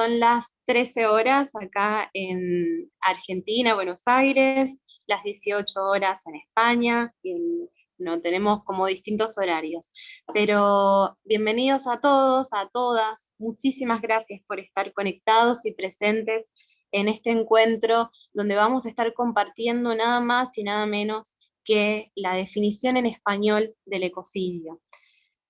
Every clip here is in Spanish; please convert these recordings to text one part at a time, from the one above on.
son las 13 horas acá en Argentina, Buenos Aires, las 18 horas en España, no tenemos como distintos horarios. Pero bienvenidos a todos, a todas, muchísimas gracias por estar conectados y presentes en este encuentro donde vamos a estar compartiendo nada más y nada menos que la definición en español del ecocidio.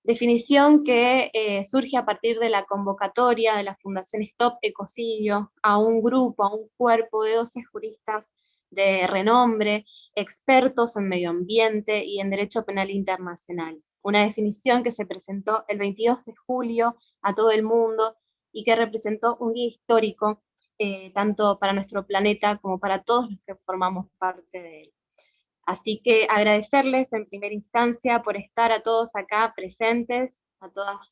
Definición que eh, surge a partir de la convocatoria de la Fundación Stop Ecocidio a un grupo, a un cuerpo de 12 juristas de renombre, expertos en medio ambiente y en derecho penal internacional. Una definición que se presentó el 22 de julio a todo el mundo y que representó un día histórico eh, tanto para nuestro planeta como para todos los que formamos parte de él. Así que agradecerles en primera instancia por estar a todos acá presentes, a todos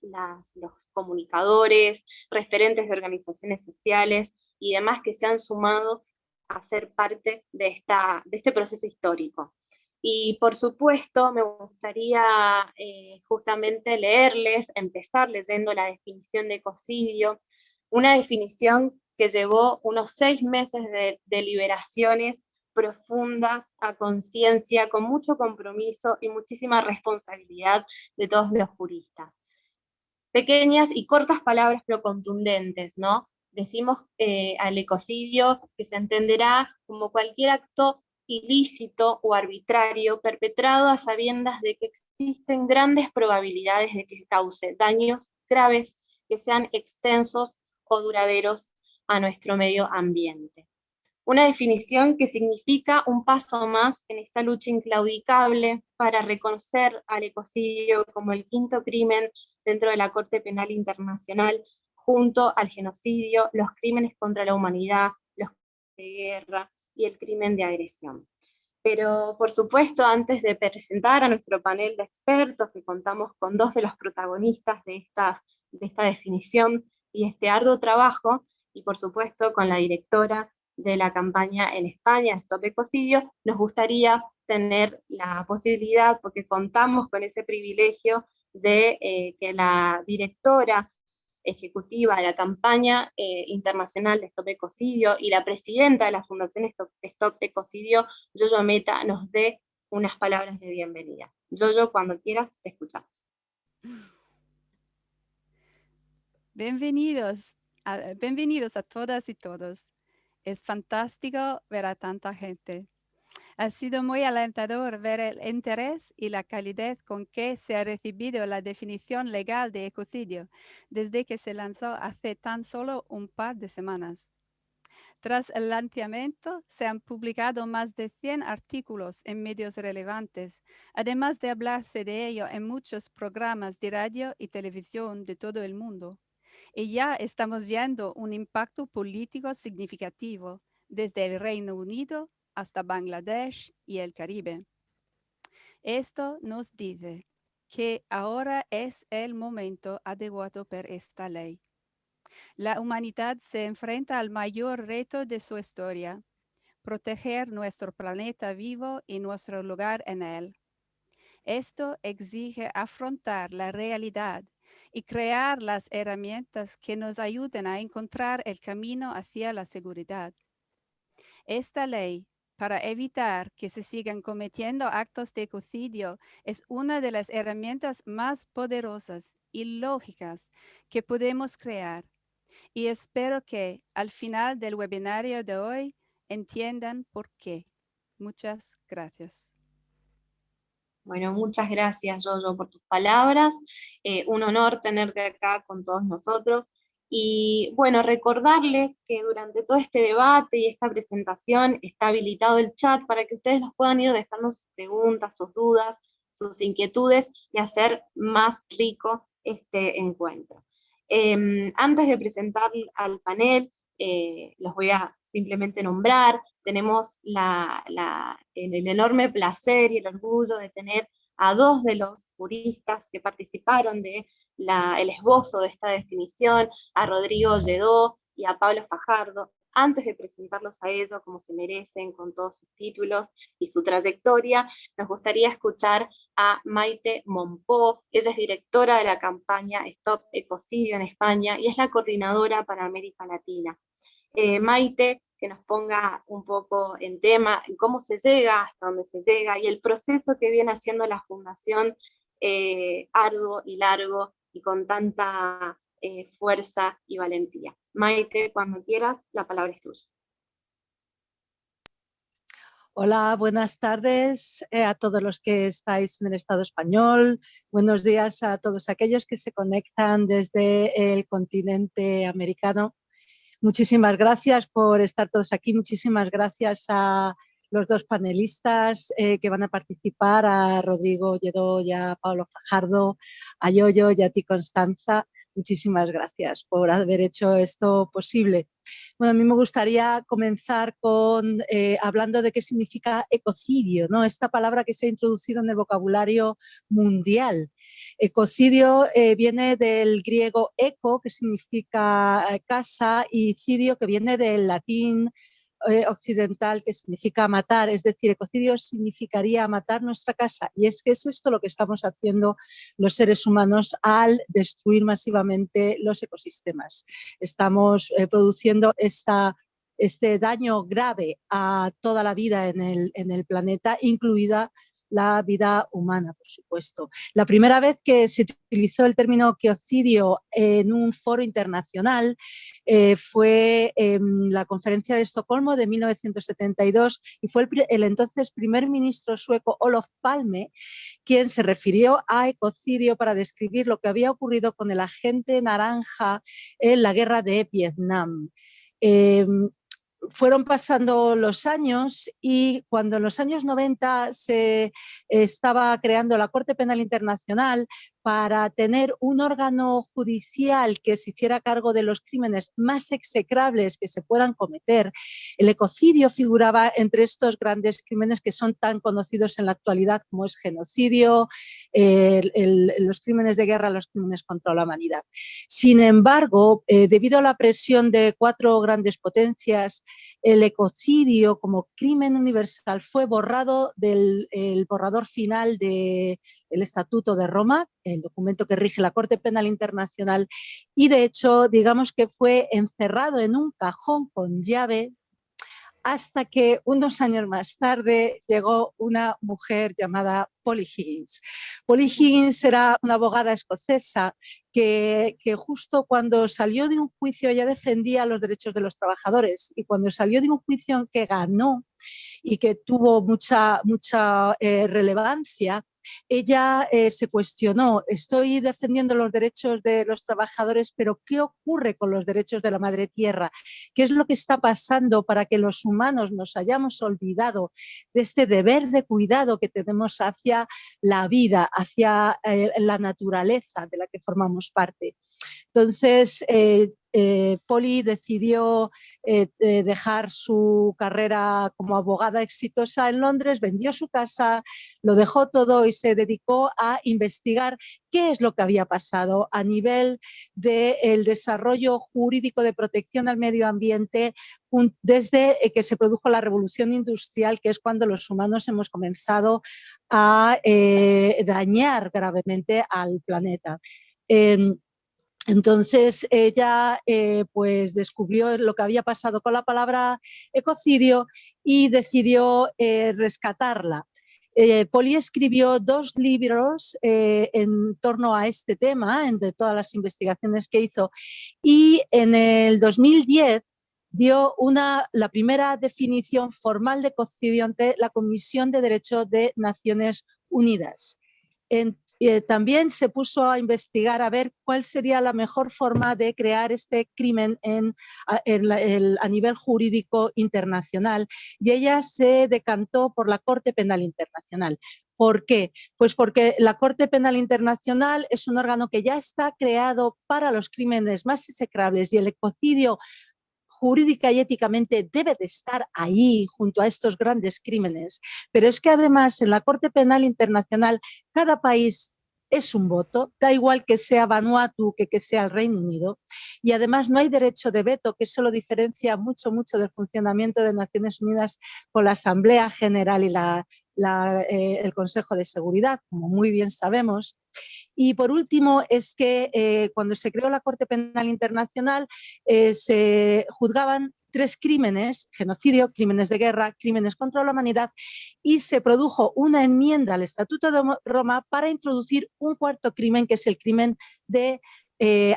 los comunicadores, referentes de organizaciones sociales y demás que se han sumado a ser parte de, esta, de este proceso histórico. Y por supuesto me gustaría eh, justamente leerles, empezar leyendo la definición de ecocidio, una definición que llevó unos seis meses de deliberaciones profundas, a conciencia, con mucho compromiso y muchísima responsabilidad de todos los juristas. Pequeñas y cortas palabras pero contundentes, ¿no? Decimos eh, al ecocidio que se entenderá como cualquier acto ilícito o arbitrario perpetrado a sabiendas de que existen grandes probabilidades de que cause daños graves que sean extensos o duraderos a nuestro medio ambiente. Una definición que significa un paso más en esta lucha inclaudicable para reconocer al ecocidio como el quinto crimen dentro de la Corte Penal Internacional, junto al genocidio, los crímenes contra la humanidad, los crímenes de guerra y el crimen de agresión. Pero, por supuesto, antes de presentar a nuestro panel de expertos, que contamos con dos de los protagonistas de, estas, de esta definición y este arduo trabajo, y por supuesto con la directora de la campaña en España, Stop Ecocidio, nos gustaría tener la posibilidad, porque contamos con ese privilegio de eh, que la directora ejecutiva de la campaña eh, internacional de Stop Ecocidio y la presidenta de la Fundación Stop, Stop Ecocidio, Yoyo Meta, nos dé unas palabras de bienvenida. Yoyo, cuando quieras, te escuchamos. Bienvenidos bienvenidos a todas y todos. Es fantástico ver a tanta gente. Ha sido muy alentador ver el interés y la calidez con que se ha recibido la definición legal de ecocidio desde que se lanzó hace tan solo un par de semanas. Tras el lanzamiento, se han publicado más de 100 artículos en medios relevantes, además de hablarse de ello en muchos programas de radio y televisión de todo el mundo y ya estamos viendo un impacto político significativo desde el Reino Unido hasta Bangladesh y el Caribe. Esto nos dice que ahora es el momento adecuado para esta ley. La humanidad se enfrenta al mayor reto de su historia, proteger nuestro planeta vivo y nuestro lugar en él. Esto exige afrontar la realidad y crear las herramientas que nos ayuden a encontrar el camino hacia la seguridad. Esta ley, para evitar que se sigan cometiendo actos de ecocidio, es una de las herramientas más poderosas y lógicas que podemos crear. Y espero que al final del webinario de hoy entiendan por qué. Muchas gracias. Bueno, muchas gracias, Jojo, por tus palabras. Eh, un honor tenerte acá con todos nosotros. Y bueno, recordarles que durante todo este debate y esta presentación está habilitado el chat para que ustedes nos puedan ir dejando sus preguntas, sus dudas, sus inquietudes y hacer más rico este encuentro. Em, antes de presentar al panel, eh, los voy a simplemente nombrar, tenemos el, enorme placer y el orgullo de tener a dos de los juristas que participaron del el esbozo de esta definición, a Rodrigo Lledó y a Pablo Fajardo, antes de presentarlos a ellos como se merecen, con todos sus títulos y su trayectoria, nos gustaría escuchar a Maite Monpó, ella es directora de la campaña Stop Ecocidio en España y es la coordinadora para América Latina. Eh, Maite, que nos ponga un poco en tema, cómo se llega, hasta dónde se llega, y el proceso que viene haciendo la Fundación eh, arduo y largo, y con tanta eh, fuerza y valentía. Maite, cuando quieras, la palabra es tuya. Hola, buenas tardes a todos los que estáis en el Estado español. Buenos días a todos aquellos que se conectan desde el continente americano. Muchísimas gracias por estar todos aquí. Muchísimas gracias a los dos panelistas eh, que van a participar, a Rodrigo Lledó y a Pablo Fajardo, a Yoyo y a ti Constanza. Muchísimas gracias por haber hecho esto posible. Bueno, a mí me gustaría comenzar con eh, hablando de qué significa ecocidio, ¿no? esta palabra que se ha introducido en el vocabulario mundial. Ecocidio eh, viene del griego eco, que significa casa, y cidio, que viene del latín eh, occidental que significa matar, es decir, ecocidio significaría matar nuestra casa y es que es esto lo que estamos haciendo los seres humanos al destruir masivamente los ecosistemas. Estamos eh, produciendo esta este daño grave a toda la vida en el, en el planeta, incluida la vida humana, por supuesto. La primera vez que se utilizó el término geocidio en un foro internacional eh, fue en la conferencia de Estocolmo de 1972 y fue el, entonces primer ministro sueco Olof Palme quien se refirió a ecocidio para describir lo que había ocurrido con el agente naranja en la guerra de Vietnam. Em, fueron pasando los años y cuando en los años 90 se estaba creando la Corte Penal Internacional, para tener un órgano judicial que se hiciera cargo de los crímenes más execrables que se puedan cometer. El ecocidio figuraba entre estos grandes crímenes que son tan conocidos en la actualidad como es genocidio, los crímenes de guerra, los crímenes contra la humanidad. Sin embargo, eh, debido a la presión de cuatro grandes potencias, el ecocidio como crimen universal fue borrado del borrador final del Estatuto de Roma, el documento que rige la Corte Penal Internacional, y de hecho, digamos que fue encerrado en un cajón con llave hasta que unos años más tarde llegó una mujer llamada Polly Higgins. Polly Higgins era una abogada escocesa que, justo cuando salió de un juicio ya defendía los derechos de los trabajadores y cuando salió de un juicio que ganó y que tuvo mucha, mucha eh, relevancia, ella eh, se cuestionó, estoy defendiendo los derechos de los trabajadores, pero ¿qué ocurre con los derechos de la madre tierra? ¿Qué es lo que está pasando para que los humanos nos hayamos olvidado de este deber de cuidado que tenemos hacia la vida, hacia eh, la naturaleza de la que formamos parte? Entonces, eh, eh, Poli decidió eh, dejar su carrera como abogada exitosa en Londres, vendió su casa, lo dejó todo y se dedicó a investigar qué es lo que había pasado a nivel del desarrollo jurídico de protección al medio ambiente desde que se produjo la revolución industrial, que es cuando los humanos hemos comenzado a dañar gravemente al planeta. Em, entonces ella eh, pues descubrió lo que había pasado con la palabra ecocidio y decidió eh, rescatarla. Eh, Poli escribió dos libros en torno a este tema, entre todas las investigaciones que hizo, y en el 2010 dio la primera definición formal de ecocidio ante la Comisión de Derechos de Naciones Unidas. Eh, también se puso a investigar a ver cuál sería la mejor forma de crear este crimen en, a, nivel jurídico internacional y ella se decantó por la Corte Penal Internacional. ¿Por qué? Pues porque la Corte Penal Internacional es un órgano que ya está creado para los crímenes más execrables y el ecocidio jurídica y éticamente debe de estar ahí junto a estos grandes crímenes, pero es que además en la Corte Penal Internacional cada país es un voto, da igual que sea Vanuatu que que sea el Reino Unido, y además no hay derecho de veto, que eso lo diferencia mucho, mucho del funcionamiento de Naciones Unidas con la Asamblea General y la, eh, el Consejo de Seguridad, como muy bien sabemos. Y por último es que eh, cuando se creó la Corte Penal Internacional eh, se juzgaban tres crímenes, genocidio, crímenes de guerra, crímenes contra la humanidad, y se produjo una enmienda al Estatuto de Roma para introducir un cuarto crimen, que es el crimen de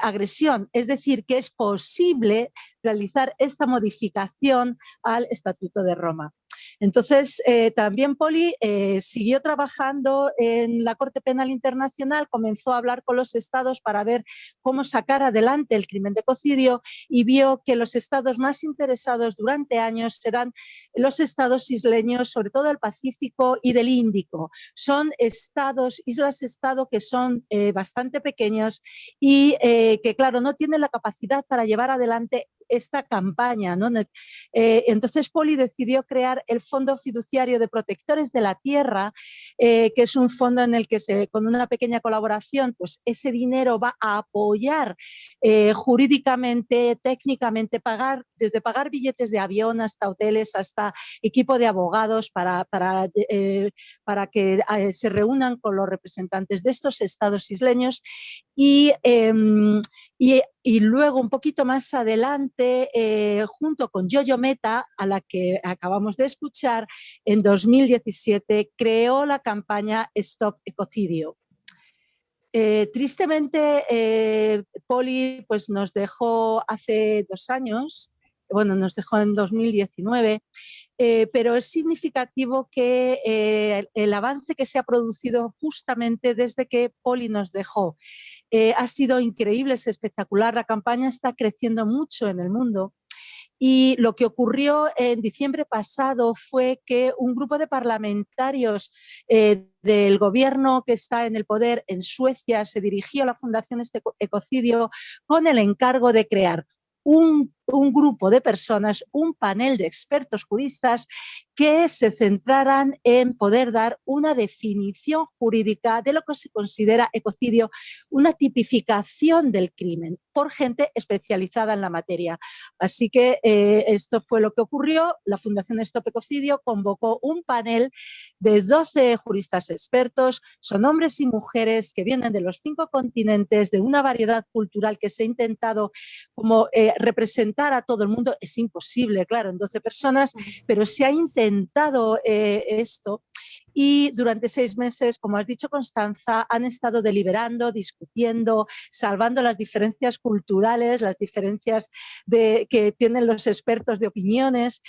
agresión, es decir, que es posible realizar esta modificación al Estatuto de Roma. Entonces, eh, también Poli eh, siguió trabajando en la Corte Penal Internacional, comenzó a hablar con los estados para ver cómo sacar adelante el crimen de ecocidio y vio que los estados más interesados durante años serán los estados isleños, sobre todo del Pacífico y del Índico. Son estados, islas-estado que son eh, bastante pequeños y que, claro, no tienen la capacidad para llevar adelante esta campaña. Eh, entonces Poli decidió crear el Fondo Fiduciario de Protectores de la Tierra, eh, que es un fondo en el que con una pequeña colaboración, pues ese dinero va a apoyar eh, jurídicamente, técnicamente, pagar, desde pagar billetes de avión hasta hoteles, hasta equipo de abogados para, para, para que se reúnan con los representantes de estos estados isleños y, em, y, y, luego un poquito más adelante, eh, junto con Yoyo Meta, a la que acabamos de escuchar, en 2017 creó la campaña Stop Ecocidio. Eh, tristemente, eh, Poli pues, nos dejó hace dos años, bueno, nos dejó en 2019, eh, pero es significativo que eh, el avance que se ha producido justamente desde que Poli nos dejó. Eh, ha sido increíble, es espectacular, la campaña está creciendo mucho en el mundo. Y lo que ocurrió en diciembre pasado fue que un grupo de parlamentarios del gobierno que está en el poder en Suecia se dirigió a la Fundación este Ecocidio con el encargo de crear un, grupo de personas, un panel de expertos juristas que se centraran en poder dar una definición jurídica de lo que se considera ecocidio, una tipificación del crimen por gente especializada en la materia. Así que eh, esto fue lo que ocurrió. La Fundación Stop Ecocidio convocó un panel de 12 juristas expertos, son hombres y mujeres que vienen de los cinco continentes, de una variedad cultural que se ha intentado como eh, representar a todo el mundo. Es imposible, claro, en 12 personas, pero se ha intentado eh, esto y durante seis meses, como has dicho Constanza, han estado deliberando, discutiendo, salvando las diferencias culturales, las diferencias de, que tienen los expertos de opiniones,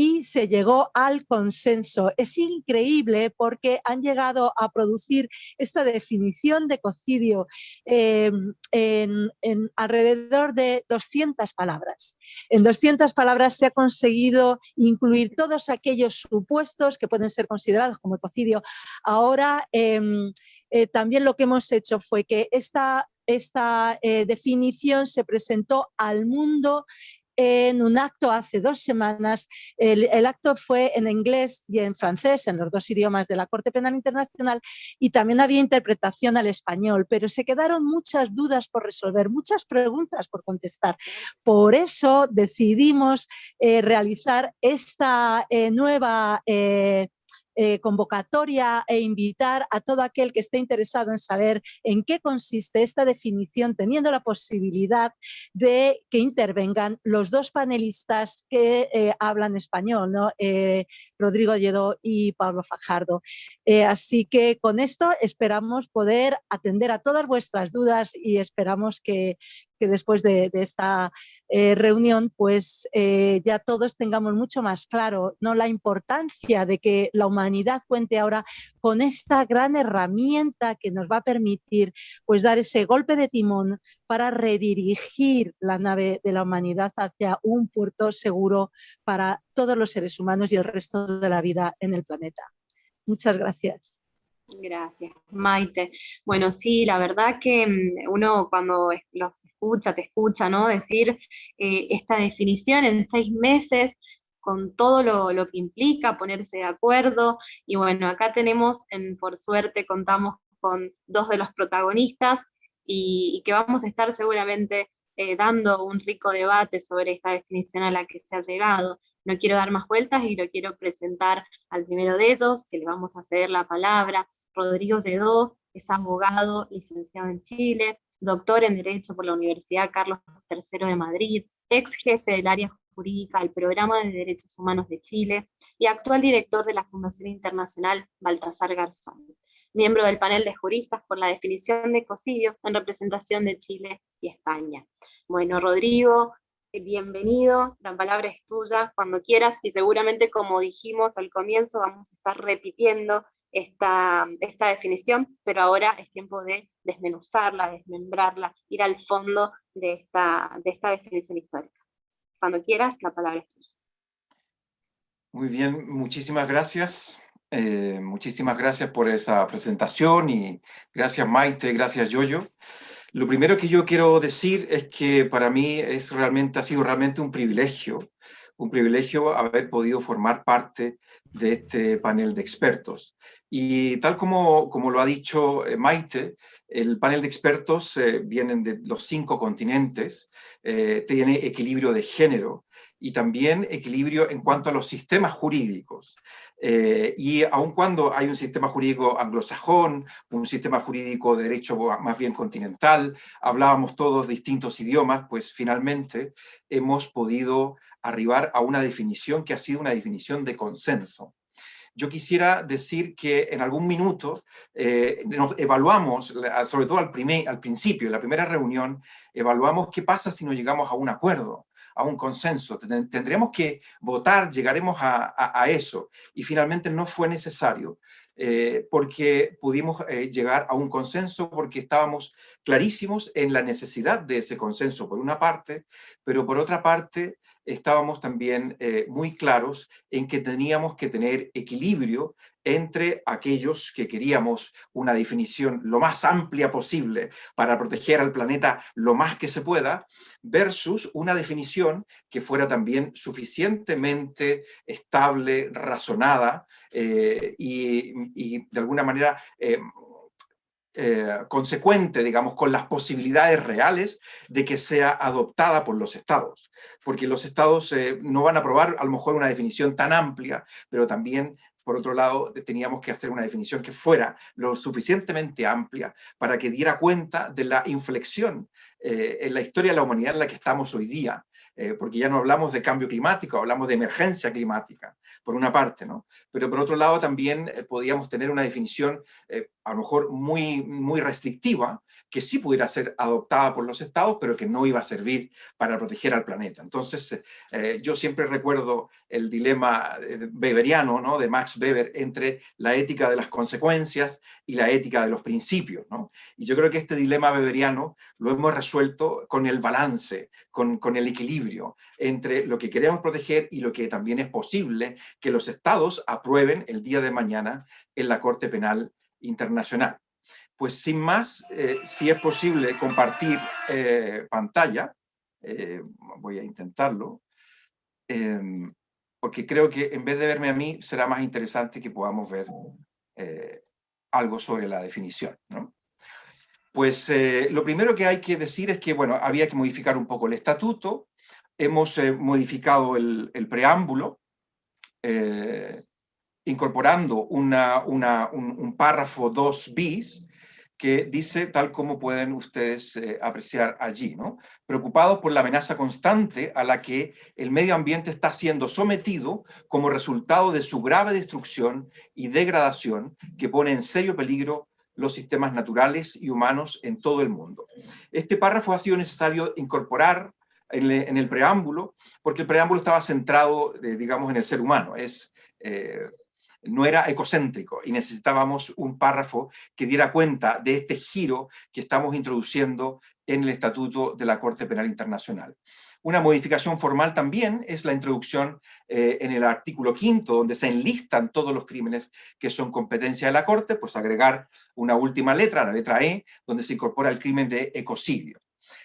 y se llegó al consenso. Es increíble porque han llegado a producir esta definición de ecocidio em, en, alrededor de 200 palabras. En 200 palabras se ha conseguido incluir todos aquellos supuestos que pueden ser considerados como ecocidio. Ahora em, eh, también lo que hemos hecho fue que esta esta eh, definición se presentó al mundo en un acto hace dos semanas. El, acto fue en inglés y en francés, en los dos idiomas de la Corte Penal Internacional, y también había interpretación al español, pero se quedaron muchas dudas por resolver, muchas preguntas por contestar. Por eso decidimos eh, realizar esta eh, nueva eh, eh, convocatoria e invitar a todo aquel que esté interesado en saber en qué consiste esta definición, teniendo la posibilidad de que intervengan los dos panelistas que eh, hablan español, ¿no? Eh, Rodrigo Lledó y Pablo Fajardo. así que con esto esperamos poder atender a todas vuestras dudas y esperamos que, que después de, esta eh, reunión pues eh, ya todos tengamos mucho más claro ¿no? la importancia de que la humanidad cuente ahora con esta gran herramienta que nos va a permitir pues dar ese golpe de timón para redirigir la nave de la humanidad hacia un puerto seguro para todos los seres humanos y el resto de la vida en el planeta. Muchas gracias. Gracias, Maite. Bueno, sí, la verdad que mm, uno cuando los escucha, te escucha, ¿no? Decir eh, esta definición en seis meses, con todo lo, que implica ponerse de acuerdo, y bueno, acá tenemos, en, por suerte, contamos con dos de los protagonistas y, que vamos a estar seguramente eh, dando un rico debate sobre esta definición a la que se ha llegado. No quiero dar más vueltas y lo quiero presentar al primero de ellos, que le vamos a ceder la palabra. Rodrigo Lledó es abogado, licenciado en Chile, doctor en Derecho por la Universidad Carlos III de Madrid, ex jefe del área jurídica del Programa de Derechos Humanos de Chile y actual director de la Fundación Internacional Baltasar Garzón, miembro del panel de juristas por la definición de ecocidio en representación de Chile y España. Bueno, Rodrigo, bienvenido, la palabra es tuya cuando quieras, y seguramente como dijimos al comienzo, vamos a estar repitiendo esta, esta definición, pero ahora es tiempo de desmenuzarla, desmembrarla, ir al fondo de esta, de esta definición histórica. Cuando quieras, la palabra es tuya. Muy bien, muchísimas gracias. Eh, muchísimas gracias por esa presentación y gracias Maite, gracias Yoyo. Lo primero que yo quiero decir es que para mí es realmente, ha sido realmente un privilegio, un privilegio haber podido formar parte de este panel de expertos. Y tal como, como lo ha dicho eh, Maite, el panel de expertos eh, vienen de los cinco continentes, eh, tiene equilibrio de género y también equilibrio en cuanto a los sistemas jurídicos. Eh, y aun cuando hay un sistema jurídico anglosajón, un sistema jurídico de derecho más bien continental, hablábamos todos distintos idiomas, pues finalmente hemos podido arribar a una definición que ha sido una definición de consenso. Yo quisiera decir que en algún minuto eh, nos evaluamos, sobre todo al, primer, al principio, en la primera reunión, evaluamos qué pasa si no llegamos a un acuerdo a un consenso, tendremos que votar, llegaremos a, eso. Y finalmente no fue necesario, eh, porque pudimos eh, llegar a un consenso porque estábamos clarísimos en la necesidad de ese consenso por una parte, pero por otra parte estábamos también eh, muy claros en que teníamos que tener equilibrio entre aquellos que queríamos una definición lo más amplia posible para proteger al planeta lo más que se pueda, versus una definición que fuera también suficientemente estable, razonada eh, y, de alguna manera eh, eh, consecuente, digamos, con las posibilidades reales de que sea adoptada por los estados. Porque los estados no van a aprobar a lo mejor una definición tan amplia, pero también por otro lado, teníamos que hacer una definición que fuera lo suficientemente amplia para que diera cuenta de la inflexión eh, en la historia de la humanidad en la que estamos hoy día, eh, porque ya no hablamos de cambio climático, hablamos de emergencia climática, por una parte, ¿no? Pero por otro lado también eh, podíamos tener una definición a lo mejor muy, muy restrictiva, que sí pudiera ser adoptada por los estados, pero que no iba a servir para proteger al planeta. Entonces, eh, yo siempre recuerdo el dilema eh, weberiano, ¿no? de Max Weber, entre la ética de las consecuencias y la ética de los principios. ¿no? Y yo creo que este dilema weberiano lo hemos resuelto con el balance, con, con el equilibrio entre lo que queremos proteger y lo que también es posible que los estados aprueben el día de mañana en la Corte Penal Internacional. Pues sin más, eh, si es posible compartir eh, pantalla, eh, voy a intentarlo, em, porque creo que en vez de verme a mí, será más interesante que podamos ver algo sobre la definición. Pues lo primero que hay que decir es que, bueno, había que modificar un poco el estatuto, hemos modificado el, preámbulo, incorporando una, un, párrafo 2 bis, que dice, tal como pueden ustedes eh, apreciar allí, ¿no? preocupado por la amenaza constante a la que el medio ambiente está siendo sometido como resultado de su grave destrucción y degradación que pone en serio peligro los sistemas naturales y humanos en todo el mundo. Este párrafo ha sido necesario incorporar en, el preámbulo, porque el preámbulo estaba centrado, eh, digamos, en el ser humano. Es eh, no era ecocéntrico y necesitábamos un párrafo que diera cuenta de este giro que estamos introduciendo en el Estatuto de la Corte Penal Internacional. Una modificación formal también es la introducción eh, en el artículo quinto, donde se enlistan todos los crímenes que son competencia de la Corte, pues agregar una última letra, la letra E, donde se incorpora el crimen de ecocidio.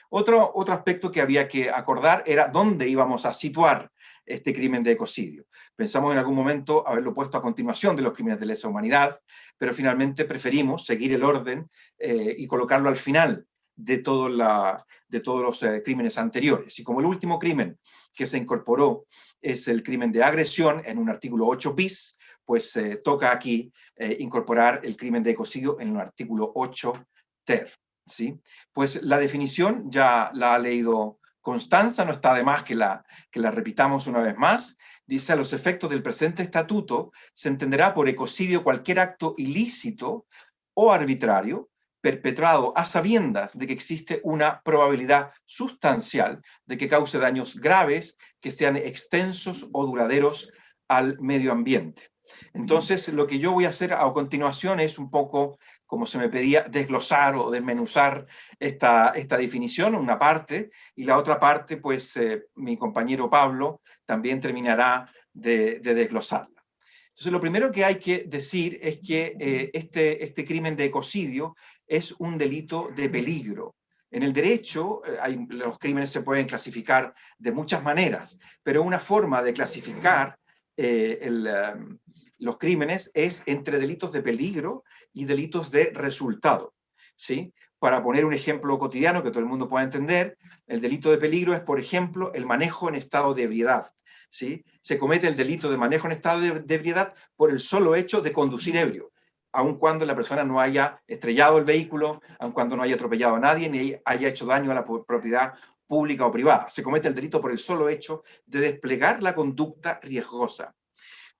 Otro, otro aspecto que había que acordar era dónde íbamos a situar este crimen de ecocidio. Pensamos en algún momento haberlo puesto a continuación de los crímenes de lesa humanidad, pero finalmente preferimos seguir el orden eh, y colocarlo al final de, todos los eh, crímenes anteriores. Y como el último crimen que se incorporó es el crimen de agresión en un artículo 8 bis, pues eh, toca aquí incorporar el crimen de ecocidio en el artículo 8 ter. ¿sí? Pues la definición ya la ha leído Constanza, no está de más que la, que la repitamos una vez más. Dice, a los efectos del presente estatuto, se entenderá por ecocidio cualquier acto ilícito o arbitrario perpetrado a sabiendas de que existe una probabilidad sustancial de que cause daños graves que sean extensos o duraderos al medio ambiente. Entonces, lo que yo voy a hacer a continuación es un poco como se me pedía, desglosar o desmenuzar esta, esta definición, una parte, y la otra parte, pues eh, mi compañero Pablo también terminará de, desglosarla. Entonces, lo primero que hay que decir es que eh, este, este crimen de ecocidio es un delito de peligro. En el derecho, eh, los crímenes se pueden clasificar de muchas maneras, pero una forma de clasificar el, los crímenes es entre delitos de peligro y delitos de resultado. ¿sí? Para poner un ejemplo cotidiano que todo el mundo pueda entender, el delito de peligro es, por ejemplo, el manejo en estado de ebriedad. ¿sí? Se comete el delito de manejo en estado de, ebriedad por el solo hecho de conducir ebrio, aun cuando la persona no haya estrellado el vehículo, aun cuando no haya atropellado a nadie, ni haya hecho daño a la propiedad pública o privada. Se comete el delito por el solo hecho de desplegar la conducta riesgosa.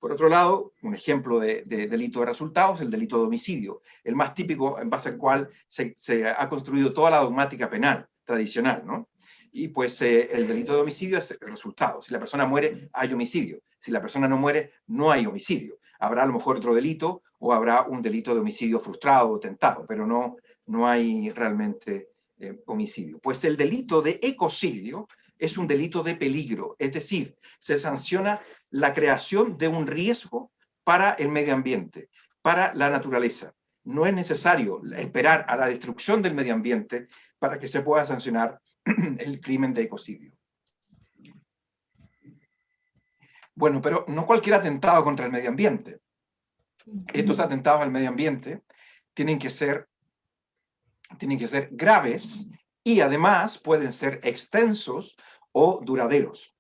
Por otro lado, un ejemplo de, delito de resultados, el delito de homicidio, el más típico en base al cual se, ha construido toda la dogmática penal tradicional, ¿no? Y pues eh, el delito de homicidio es el resultado. Si la persona muere, hay homicidio. Si la persona no muere, no hay homicidio. Habrá a lo mejor otro delito o habrá un delito de homicidio frustrado o tentado, pero no, no hay realmente eh, homicidio. Pues el delito de ecocidio es un delito de peligro, es decir, se sanciona la creación de un riesgo para el medio ambiente, para la naturaleza. No es necesario esperar a la destrucción del medio ambiente para que se pueda sancionar el crimen de ecocidio. Bueno, pero no cualquier atentado contra el medio ambiente. Estos atentados al medio ambiente tienen que ser, tienen que ser graves y además pueden ser extensos o duraderos.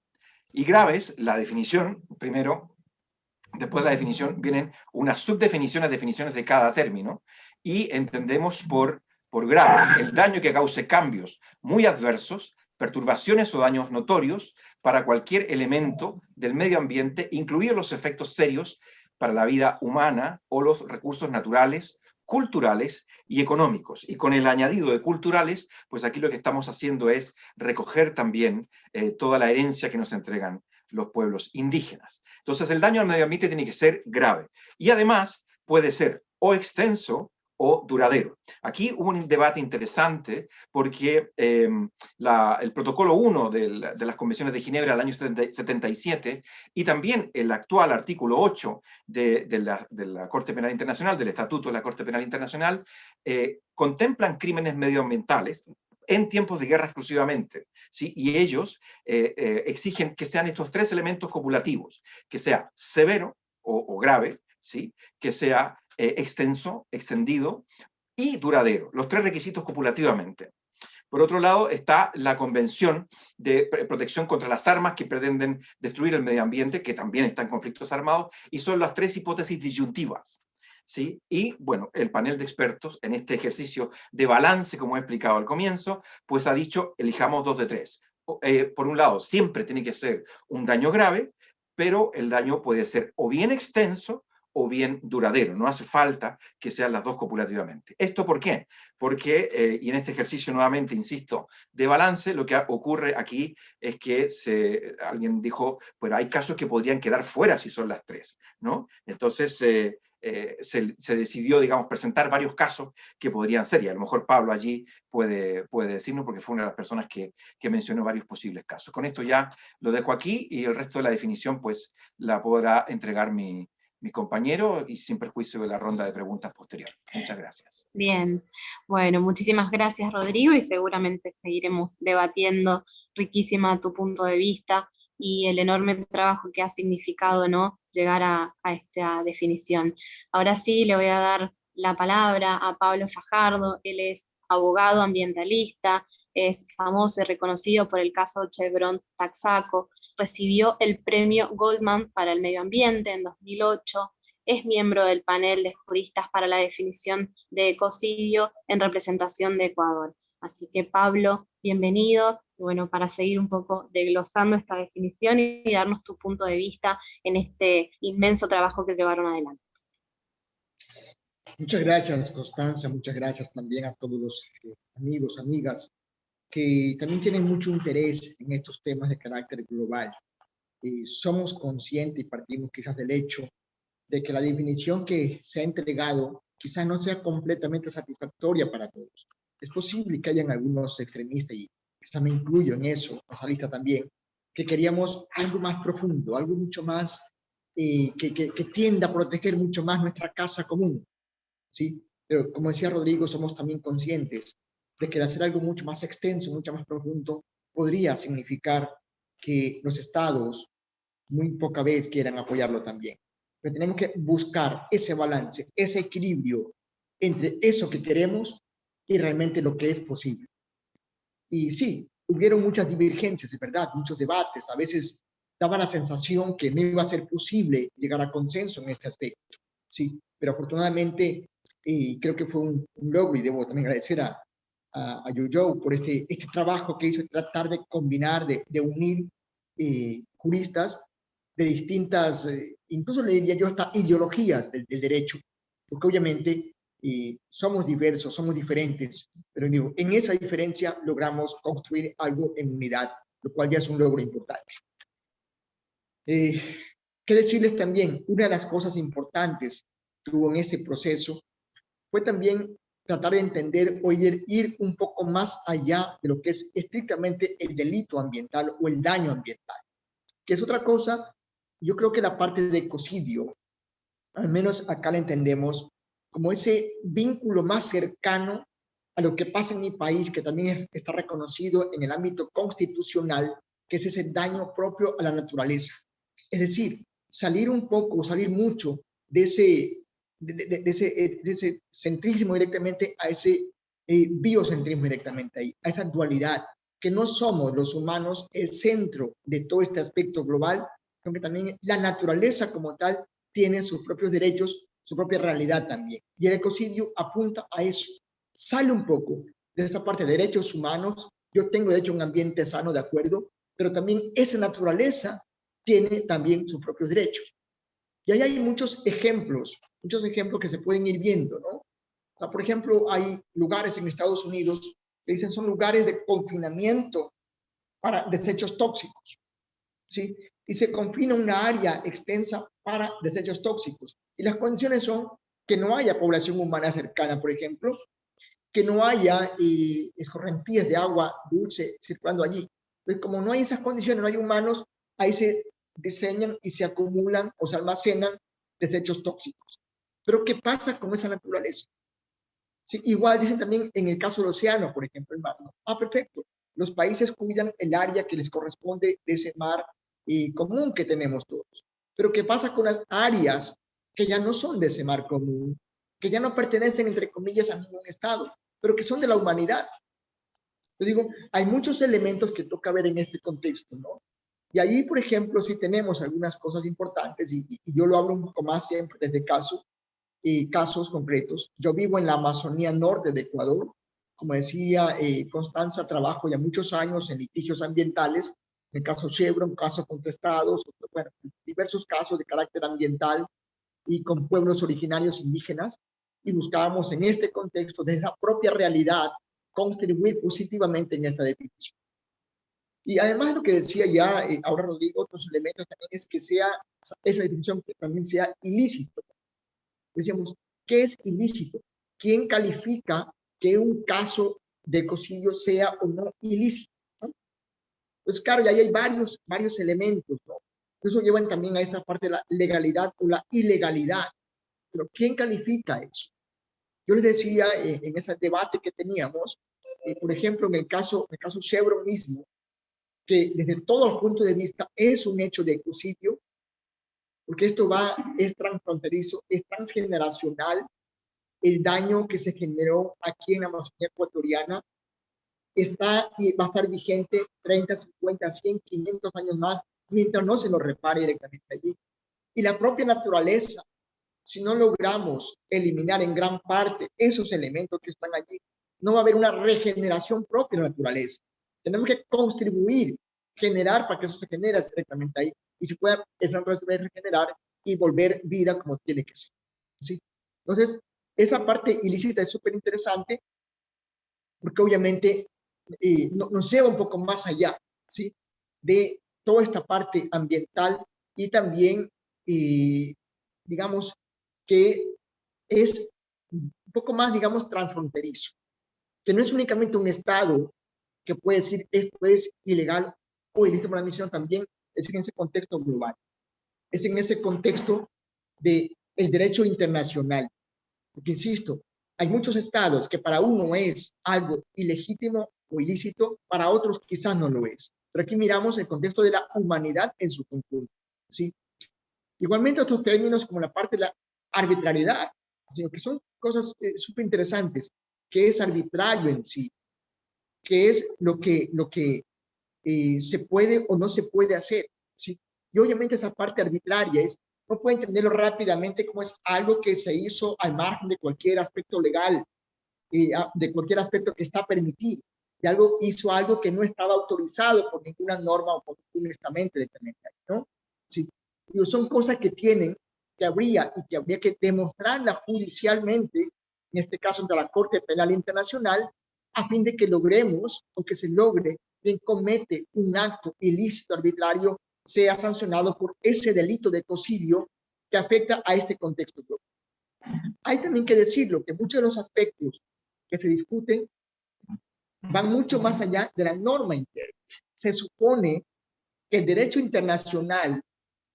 Y graves, la definición, primero, después de la definición vienen unas subdefiniciones, definiciones de cada término, y entendemos por, por grave el daño que cause cambios muy adversos, perturbaciones o daños notorios para cualquier elemento del medio ambiente, incluidos los efectos serios para la vida humana o los recursos naturales culturales y económicos. Y con el añadido de culturales, pues aquí lo que estamos haciendo es recoger también eh, toda la herencia que nos entregan los pueblos indígenas. Entonces el daño al medio ambiente tiene que ser grave. Y además puede ser o extenso o duradero. Aquí hubo un debate interesante porque em, el protocolo 1 de las convenciones de Ginebra del año 77 y también el actual artículo 8 de, la, Corte Penal Internacional, del Estatuto de la Corte Penal Internacional, eh, contemplan crímenes medioambientales en tiempos de guerra exclusivamente, ¿sí? y ellos eh, eh, exigen que sean estos tres elementos copulativos, que sea severo o, o grave, ¿sí? que sea eh, extenso, extendido y duradero, los tres requisitos copulativamente. Por otro lado está la Convención de Protección contra las Armas que pretenden destruir el medio ambiente, que también está en conflictos armados, y son las tres hipótesis disyuntivas. ¿sí? Y bueno, el panel de expertos en este ejercicio de balance, como he explicado al comienzo, pues ha dicho, elijamos dos de tres. Eh, por un lado, siempre tiene que ser un daño grave, pero el daño puede ser o bien extenso o bien duradero. No hace falta que sean las dos copulativamente. ¿Esto por qué? Porque, eh, y en este ejercicio nuevamente, insisto, de balance, lo que ocurre aquí es que se, alguien dijo, pero hay casos que podrían quedar fuera si son las tres, ¿no? Entonces, eh, eh, se, decidió, digamos, presentar varios casos que podrían ser, y a lo mejor Pablo allí puede, puede decirnos, porque fue una de las personas que, que mencionó varios posibles casos. Con esto ya lo dejo aquí, y el resto de la definición, pues, la podrá entregar mi, mi compañero y sin perjuicio de la ronda de preguntas posterior. Muchas gracias. Bien, bueno, muchísimas gracias Rodrigo y seguramente seguiremos debatiendo riquísima tu punto de vista y el enorme trabajo que ha significado ¿no? llegar a, a esta definición. Ahora sí le voy a dar la palabra a Pablo Fajardo, él es abogado ambientalista, es famoso y reconocido por el caso Chevron Taxaco, recibió el premio Goldman para el medio ambiente en 2008, es miembro del panel de juristas para la definición de ecocidio en representación de Ecuador. Así que Pablo, bienvenido, bueno, para seguir un poco desglosando esta definición y darnos tu punto de vista en este inmenso trabajo que llevaron adelante. Muchas gracias, Constanza, muchas gracias también a todos los eh, amigos, amigas, que también tienen mucho interés en estos temas de carácter global. Y somos conscientes y partimos quizás del hecho de que la definición que se ha entregado quizás no sea completamente satisfactoria para todos. Es posible que hayan algunos extremistas, y quizás me incluyo en eso, esa lista también, que queríamos algo más profundo, algo mucho más eh, que, que, que tienda a proteger mucho más nuestra casa común, ¿sí? Pero como decía Rodrigo, somos también conscientes de que hacer algo mucho más extenso, mucho más profundo, podría significar que los estados muy poca vez quieran apoyarlo también. Pero tenemos que buscar ese balance, ese equilibrio entre eso que queremos y realmente lo que es posible. Y sí, hubieron muchas divergencias, es verdad, muchos debates, a veces daba la sensación que no iba a ser posible llegar a consenso en este aspecto, sí, pero afortunadamente y creo que fue un, logro y debo también agradecer a, a, a por este, este trabajo que hizo, tratar de combinar, de, de unir eh, juristas de distintas, eh, incluso le diría yo hasta ideologías del, derecho, porque obviamente eh, somos diversos, somos diferentes, pero digo, en esa diferencia logramos construir algo en unidad, lo cual ya es un logro importante. Eh, ¿Qué decirles también? Una de las cosas importantes que hubo en ese proceso fue también tratar de entender o ir, ir un poco más allá de lo que es estrictamente el delito ambiental o el daño ambiental, que es otra cosa. Yo creo que la parte de ecocidio, al menos acá la entendemos como ese vínculo más cercano a lo que pasa en mi país, que también está reconocido en el ámbito constitucional, que es ese daño propio a la naturaleza. Es decir, salir un poco, salir mucho de ese de, ese, eh, de, ese, centrismo directamente a ese eh, biocentrismo directamente ahí, a esa dualidad, que no somos los humanos el centro de todo este aspecto global, sino que también la naturaleza como tal tiene sus propios derechos, su propia realidad también. Y el ecocidio apunta a eso, sale un poco de esa parte de derechos humanos, yo tengo derecho a un ambiente sano, de acuerdo, pero también esa naturaleza tiene también sus propios derechos. Y ahí hay muchos ejemplos muchos ejemplos que se pueden ir viendo, ¿no? O sea, por ejemplo, hay lugares en Estados Unidos que dicen son lugares de confinamiento para desechos tóxicos, ¿sí? Y se confina una área extensa para desechos tóxicos. Y las condiciones son que no haya población humana cercana, por ejemplo, que no haya eh, escorrentías de agua dulce circulando allí. Entonces, como no hay esas condiciones, no hay humanos, ahí se diseñan y se acumulan o se almacenan desechos tóxicos. Pero ¿qué pasa con esa naturaleza? Sí, igual dicen también en el caso del océano, por ejemplo, el mar. Ah, perfecto. Los países cuidan el área que les corresponde de ese mar y común que tenemos todos. Pero ¿qué pasa con las áreas que ya no son de ese mar común, que ya no pertenecen, entre comillas, a ningún estado, pero que son de la humanidad? Yo digo, hay muchos elementos que toca ver en este contexto, ¿no? Y ahí, por ejemplo, sí tenemos algunas cosas importantes, y, y yo lo hablo un poco más siempre desde caso, y casos concretos. Yo vivo en la Amazonía Norte de Ecuador. Como decía eh, Constanza, trabajo ya muchos años en litigios ambientales, en el caso Chevron, casos contestados, bueno, diversos casos de carácter ambiental y con pueblos originarios indígenas, y buscábamos en este contexto, de esa propia realidad, contribuir positivamente en esta definición. Y además de lo que decía ya, eh, ahora Rodrigo, otros elementos también es que sea, esa definición que también sea ilícito, Decíamos, ¿qué es ilícito? ¿Quién califica que un caso de ecocidio sea o no ilícito? Pues claro, ya hay varios, varios elementos, ¿no? Eso llevan también a esa parte de la legalidad o la ilegalidad. Pero ¿quién califica eso? Yo les decía eh, en ese debate que teníamos, eh, por ejemplo, en el caso, en el caso Chevron mismo, que desde todos los puntos de vista es un hecho de ecocidio, porque esto va, es transfronterizo, es transgeneracional, el daño que se generó aquí en la Amazonía ecuatoriana está y va a estar vigente 30, 50, 100, 500 años más, mientras no se lo repare directamente allí. Y la propia naturaleza, si no logramos eliminar en gran parte esos elementos que están allí, no va a haber una regeneración propia de la naturaleza. Tenemos que contribuir, generar para que eso se genere directamente ahí y se pueda esa regenerar y volver vida como tiene que ser. ¿sí? Entonces, esa parte ilícita es súper interesante porque obviamente eh, nos lleva un poco más allá ¿sí? de toda esta parte ambiental y también, eh, digamos, que es un poco más, digamos, transfronterizo, que no es únicamente un Estado que puede decir esto es ilegal o ilícito por la misión, también es en ese contexto global, es en ese contexto de el derecho internacional, porque insisto, hay muchos estados que para uno es algo ilegítimo o ilícito, para otros quizás no lo es. Pero aquí miramos el contexto de la humanidad en su conjunto. ¿sí? Igualmente otros términos como la parte de la arbitrariedad, sino que son cosas eh, súper interesantes, que es arbitrario en sí, que es lo que, lo que eh, se puede o no se puede hacer. ¿sí? Y obviamente esa parte arbitraria es no puede entenderlo rápidamente como es algo que se hizo al margen de cualquier aspecto legal, eh, de cualquier aspecto que está permitido. Y algo hizo algo que no estaba autorizado por ninguna norma o por ningún estamento ¿no? Sí. son cosas que tienen, que habría y que habría que demostrarla judicialmente, en este caso ante la Corte Penal Internacional, a fin de que logremos o que se logre quien comete un acto ilícito arbitrario sea sancionado por ese delito de ecocidio que afecta a este contexto. Hay también que decirlo que muchos de los aspectos que se discuten van mucho más allá de la norma interna. Se supone que el derecho internacional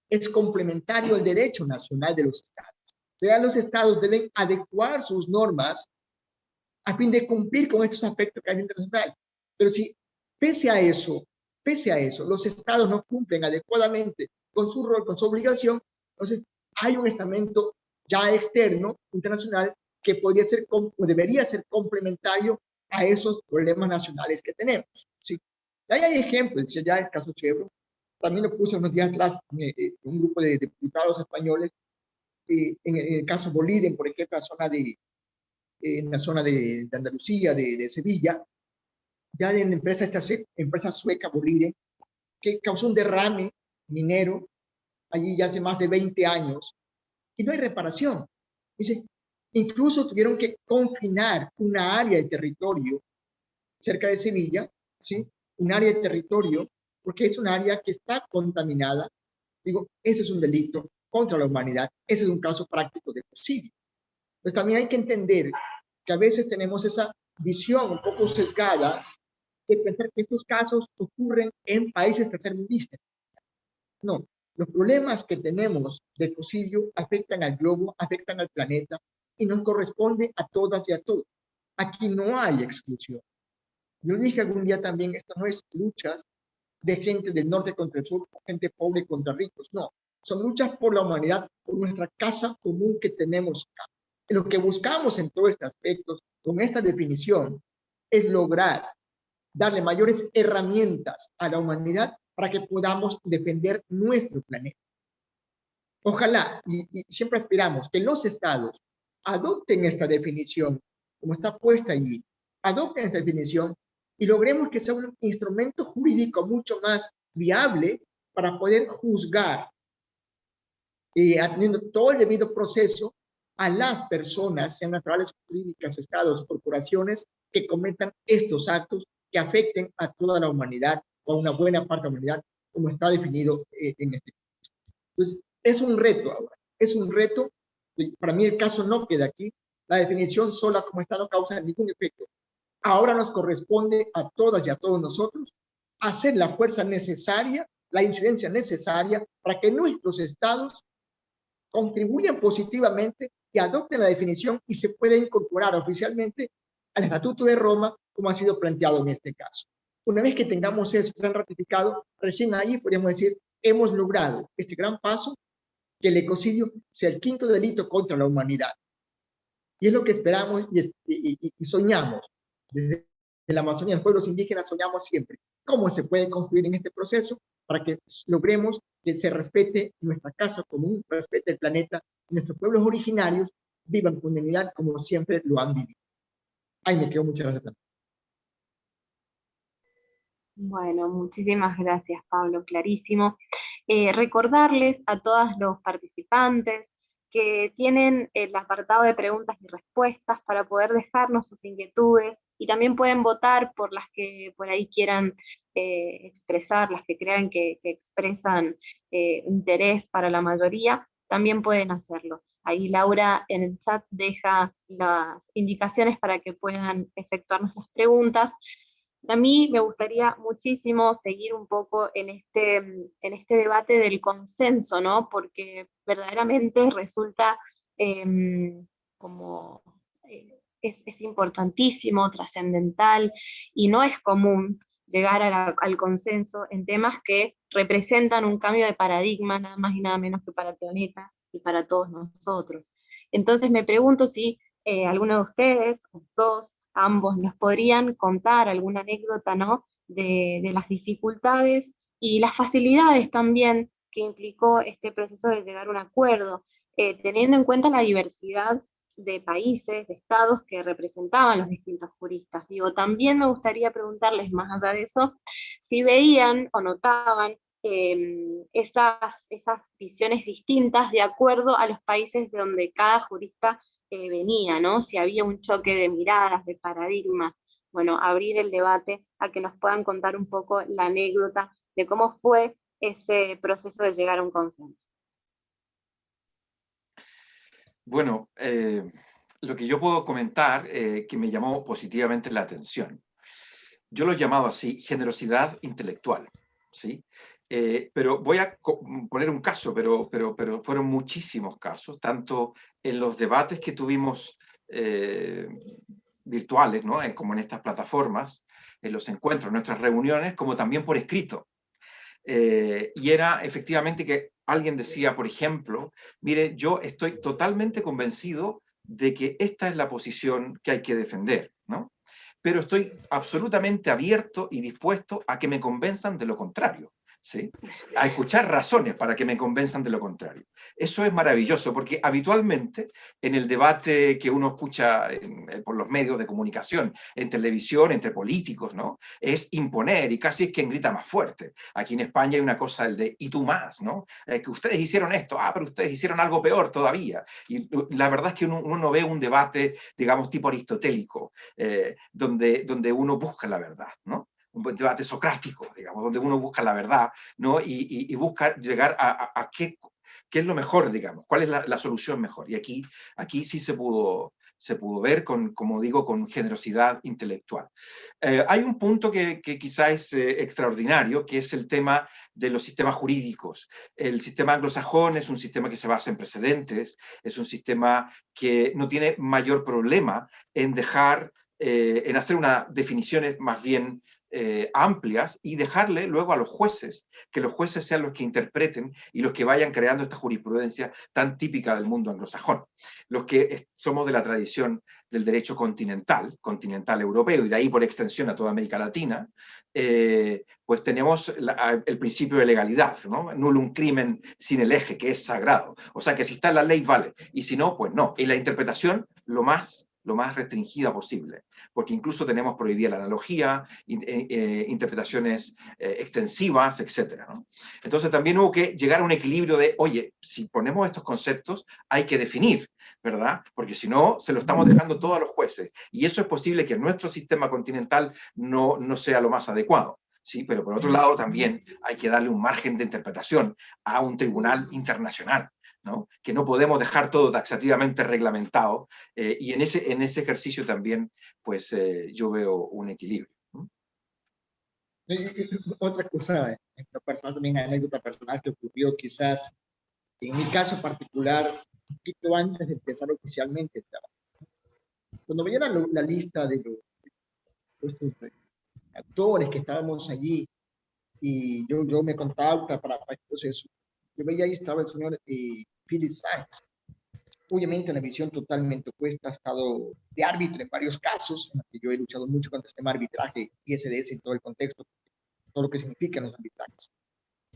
es complementario al derecho nacional de los estados. O sea, los estados deben adecuar sus normas a fin de cumplir con estos aspectos que hay internacional. Pero si, pese a eso, Pese a eso, los estados no cumplen adecuadamente con su rol, con su obligación, entonces hay un estamento ya externo, internacional, que podría ser o debería ser complementario a esos problemas nacionales que tenemos. ¿sí? Y ahí hay ejemplos, ya el caso Chevron, también lo puse unos días atrás eh, eh, un grupo de diputados españoles, eh, en, el caso Bolívar, por ejemplo, la zona de, en la zona de, de Andalucía, de, de, Sevilla, ya la empresa, esta empresa sueca Bolide, que causó un derrame minero allí ya hace más de 20 años y no hay reparación. Dice, incluso tuvieron que confinar una área de territorio cerca de Sevilla, ¿sí? Un área de territorio, porque es un área que está contaminada. Digo, ese es un delito contra la humanidad. Ese es un caso práctico de posible. Pues también hay que entender que a veces tenemos esa visión un poco sesgada de pensar que estos casos ocurren en países tercermundistas. No, los problemas que tenemos de ecocidio afectan al globo, afectan al planeta y nos corresponde a todas y a todos. Aquí no hay exclusión. Yo dije algún día también, esto no es luchas de gente del norte contra el sur, gente pobre contra ricos, no. Son luchas por la humanidad, por nuestra casa común que tenemos acá. Lo que buscamos en todos estos aspectos, con esta definición, es lograr darle mayores herramientas a la humanidad para que podamos defender nuestro planeta. Ojalá, y, siempre aspiramos, que los estados adopten esta definición, como está puesta allí, adopten esta definición y logremos que sea un instrumento jurídico mucho más viable para poder juzgar, y eh, atendiendo todo el debido proceso, a las personas, sean naturales, jurídicas, estados, corporaciones, que cometan estos actos que afecten a toda la humanidad o a una buena parte de la humanidad, como está definido eh, en este caso. Entonces, es un reto ahora, es un reto. Para mí el caso no queda aquí. La definición sola como está no causa ningún efecto. Ahora nos corresponde a todas y a todos nosotros hacer la fuerza necesaria, la incidencia necesaria para que nuestros estados contribuyan positivamente y adopten la definición y se pueda incorporar oficialmente al Estatuto de Roma como ha sido planteado en este caso. Una vez que tengamos eso, se han ratificado, recién ahí podríamos decir, hemos logrado este gran paso, que el ecocidio sea el quinto delito contra la humanidad. Y es lo que esperamos y, soñamos. Desde la Amazonía, los pueblos indígenas soñamos siempre. ¿Cómo se puede construir en este proceso para que logremos se respete nuestra casa común, respete el planeta, nuestros pueblos originarios vivan con dignidad como siempre lo han vivido? Ahí me quedo, muchas gracias Bueno, muchísimas gracias, Pablo, clarísimo. Eh, recordarles a todos los participantes que tienen el apartado de preguntas y respuestas para poder dejarnos sus inquietudes y también pueden votar por las que por ahí quieran eh, expresar, las que crean que, expresan eh, interés para la mayoría, también pueden hacerlo. Ahí Laura en el chat deja las indicaciones para que puedan efectuarnos las preguntas. A mí me gustaría muchísimo seguir un poco en este, en este debate del consenso, ¿no? Porque verdaderamente resulta em, como, eh, es, importantísimo, trascendental, y no es común llegar al consenso en temas que representan un cambio de paradigma, nada más y nada menos que para el y para todos nosotros. Entonces me pregunto si eh, alguno de ustedes, dos, ambos nos podrían contar alguna anécdota ¿no? de, las dificultades y las facilidades también que implicó este proceso de llegar a un acuerdo, eh, teniendo en cuenta la diversidad de países, de estados que representaban los distintos juristas. Digo, también me gustaría preguntarles, más allá de eso, si veían o notaban em, esas, visiones distintas de acuerdo a los países de donde cada jurista venía, ¿no? Si había un choque de miradas, de paradigmas, bueno, abrir el debate a que nos puedan contar un poco la anécdota de cómo fue ese proceso de llegar a un consenso. Bueno, eh, lo que yo puedo comentar eh, que me llamó positivamente la atención, yo lo he llamado así, generosidad intelectual, ¿sí? Eh, pero voy a mm, poner un caso, pero, pero, pero fueron muchísimos casos, tanto en los debates que tuvimos eh, virtuales, ¿no? como en estas plataformas, en los encuentros, en nuestras reuniones, como también por escrito. Eh, y era efectivamente que alguien decía, por ejemplo, mire, yo estoy totalmente convencido de que esta es la posición que hay que defender, ¿no? pero estoy absolutamente abierto y dispuesto a que me convenzan de lo contrario. A escuchar razones para que me convenzan de lo contrario. Eso es maravilloso, porque habitualmente en el debate que uno escucha por los medios de comunicación, en televisión, entre políticos, ¿no? es imponer y casi es quien grita más fuerte. Aquí en España hay una cosa, el de y tú más, ¿no? Eh, que ustedes hicieron esto, ah, pero ustedes hicieron algo peor todavía. Y la verdad es que uno, no ve un debate, digamos, tipo aristotélico, eh, donde, donde uno busca la verdad, ¿no? Un debate socrático, digamos, donde uno busca la verdad, ¿no? Y, busca llegar a, qué, qué, es lo mejor, digamos, cuál es la, solución mejor. Y aquí, aquí sí se pudo, se pudo ver, con, como digo, con generosidad intelectual. Eh, hay un punto que, que quizá es eh, extraordinario, que es el tema de los sistemas jurídicos. El sistema anglosajón es un sistema que se basa en precedentes, es un sistema que no tiene mayor problema en dejar, eh, en hacer unas definiciones más bien eh, amplias y dejarle luego a los jueces, que los jueces sean los que interpreten y los que vayan creando esta jurisprudencia tan típica del mundo anglosajón. Los que somos de la tradición del derecho continental, continental europeo, y de ahí por extensión a toda América Latina, eh, pues tenemos el principio de legalidad, ¿no? un crimen sin el eje, que es sagrado. O sea que si está la ley, vale, y si no, pues no. Y la interpretación, lo más lo más restringida posible, porque incluso tenemos prohibida la analogía, eh, eh, interpretaciones eh, extensivas, etc. Entonces también hubo que llegar a un equilibrio de, oye, si ponemos estos conceptos, hay que definir, ¿verdad? Porque si no, se lo estamos dejando todo a los jueces, y eso es posible que nuestro sistema continental no, no sea lo más adecuado. Sí, pero por otro lado también hay que darle un margen de interpretación a un tribunal internacional, que no podemos dejar todo taxativamente reglamentado, eh, y en ese, en ese ejercicio también pues, eh, yo veo un equilibrio. Otra cosa, en lo personal, también anécdota personal que ocurrió quizás, en mi caso particular, un poquito antes de empezar oficialmente el trabajo. Cuando me dieron la, lista de los actores que estábamos allí, y yo, yo me contacta para, para este proceso, yo veía ahí estaba el señor eh, Philip Sykes, obviamente una visión totalmente opuesta, ha estado de árbitro en varios casos, que yo he luchado mucho contra este arbitraje y SDS en todo el contexto, todo lo que significan los arbitrajes.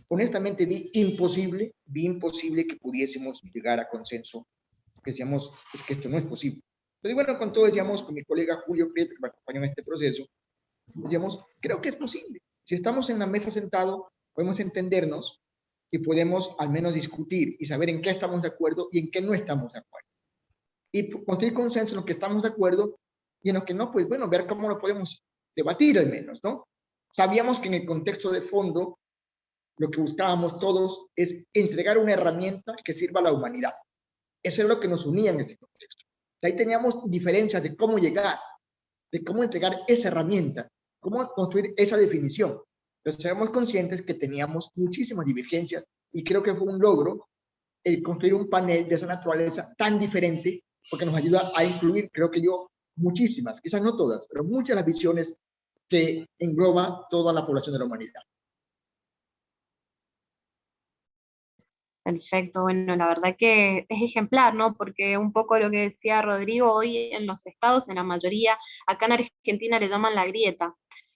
Honestamente vi imposible, vi imposible que pudiésemos llegar a consenso, que decíamos, es que esto no es posible. Entonces, bueno, con todo decíamos, con mi colega Julio Prieto, que me acompañó en este proceso, decíamos, creo que es posible. Si estamos en la mesa sentado, podemos entendernos y podemos al menos discutir y saber en qué estamos de acuerdo y en qué no estamos de acuerdo. Y construir consenso en lo que estamos de acuerdo y en lo que no, pues bueno, ver cómo lo podemos debatir al menos, ¿no? Sabíamos que en el contexto de fondo, lo que buscábamos todos es entregar una herramienta que sirva a la humanidad. Eso es lo que nos unía en este contexto. Ahí teníamos diferencias de cómo llegar, de cómo entregar esa herramienta, cómo construir esa definición. Pero seamos conscientes que teníamos muchísimas divergencias y creo que fue un logro el construir un panel de esa naturaleza tan diferente porque nos ayuda a incluir, creo que yo, muchísimas, quizás no todas, pero muchas de las visiones que engloba toda la población de la humanidad. Perfecto, bueno, la verdad que es ejemplar, ¿no? Porque un poco lo que decía Rodrigo, hoy en los estados, en la mayoría, acá en Argentina le llaman la grieta,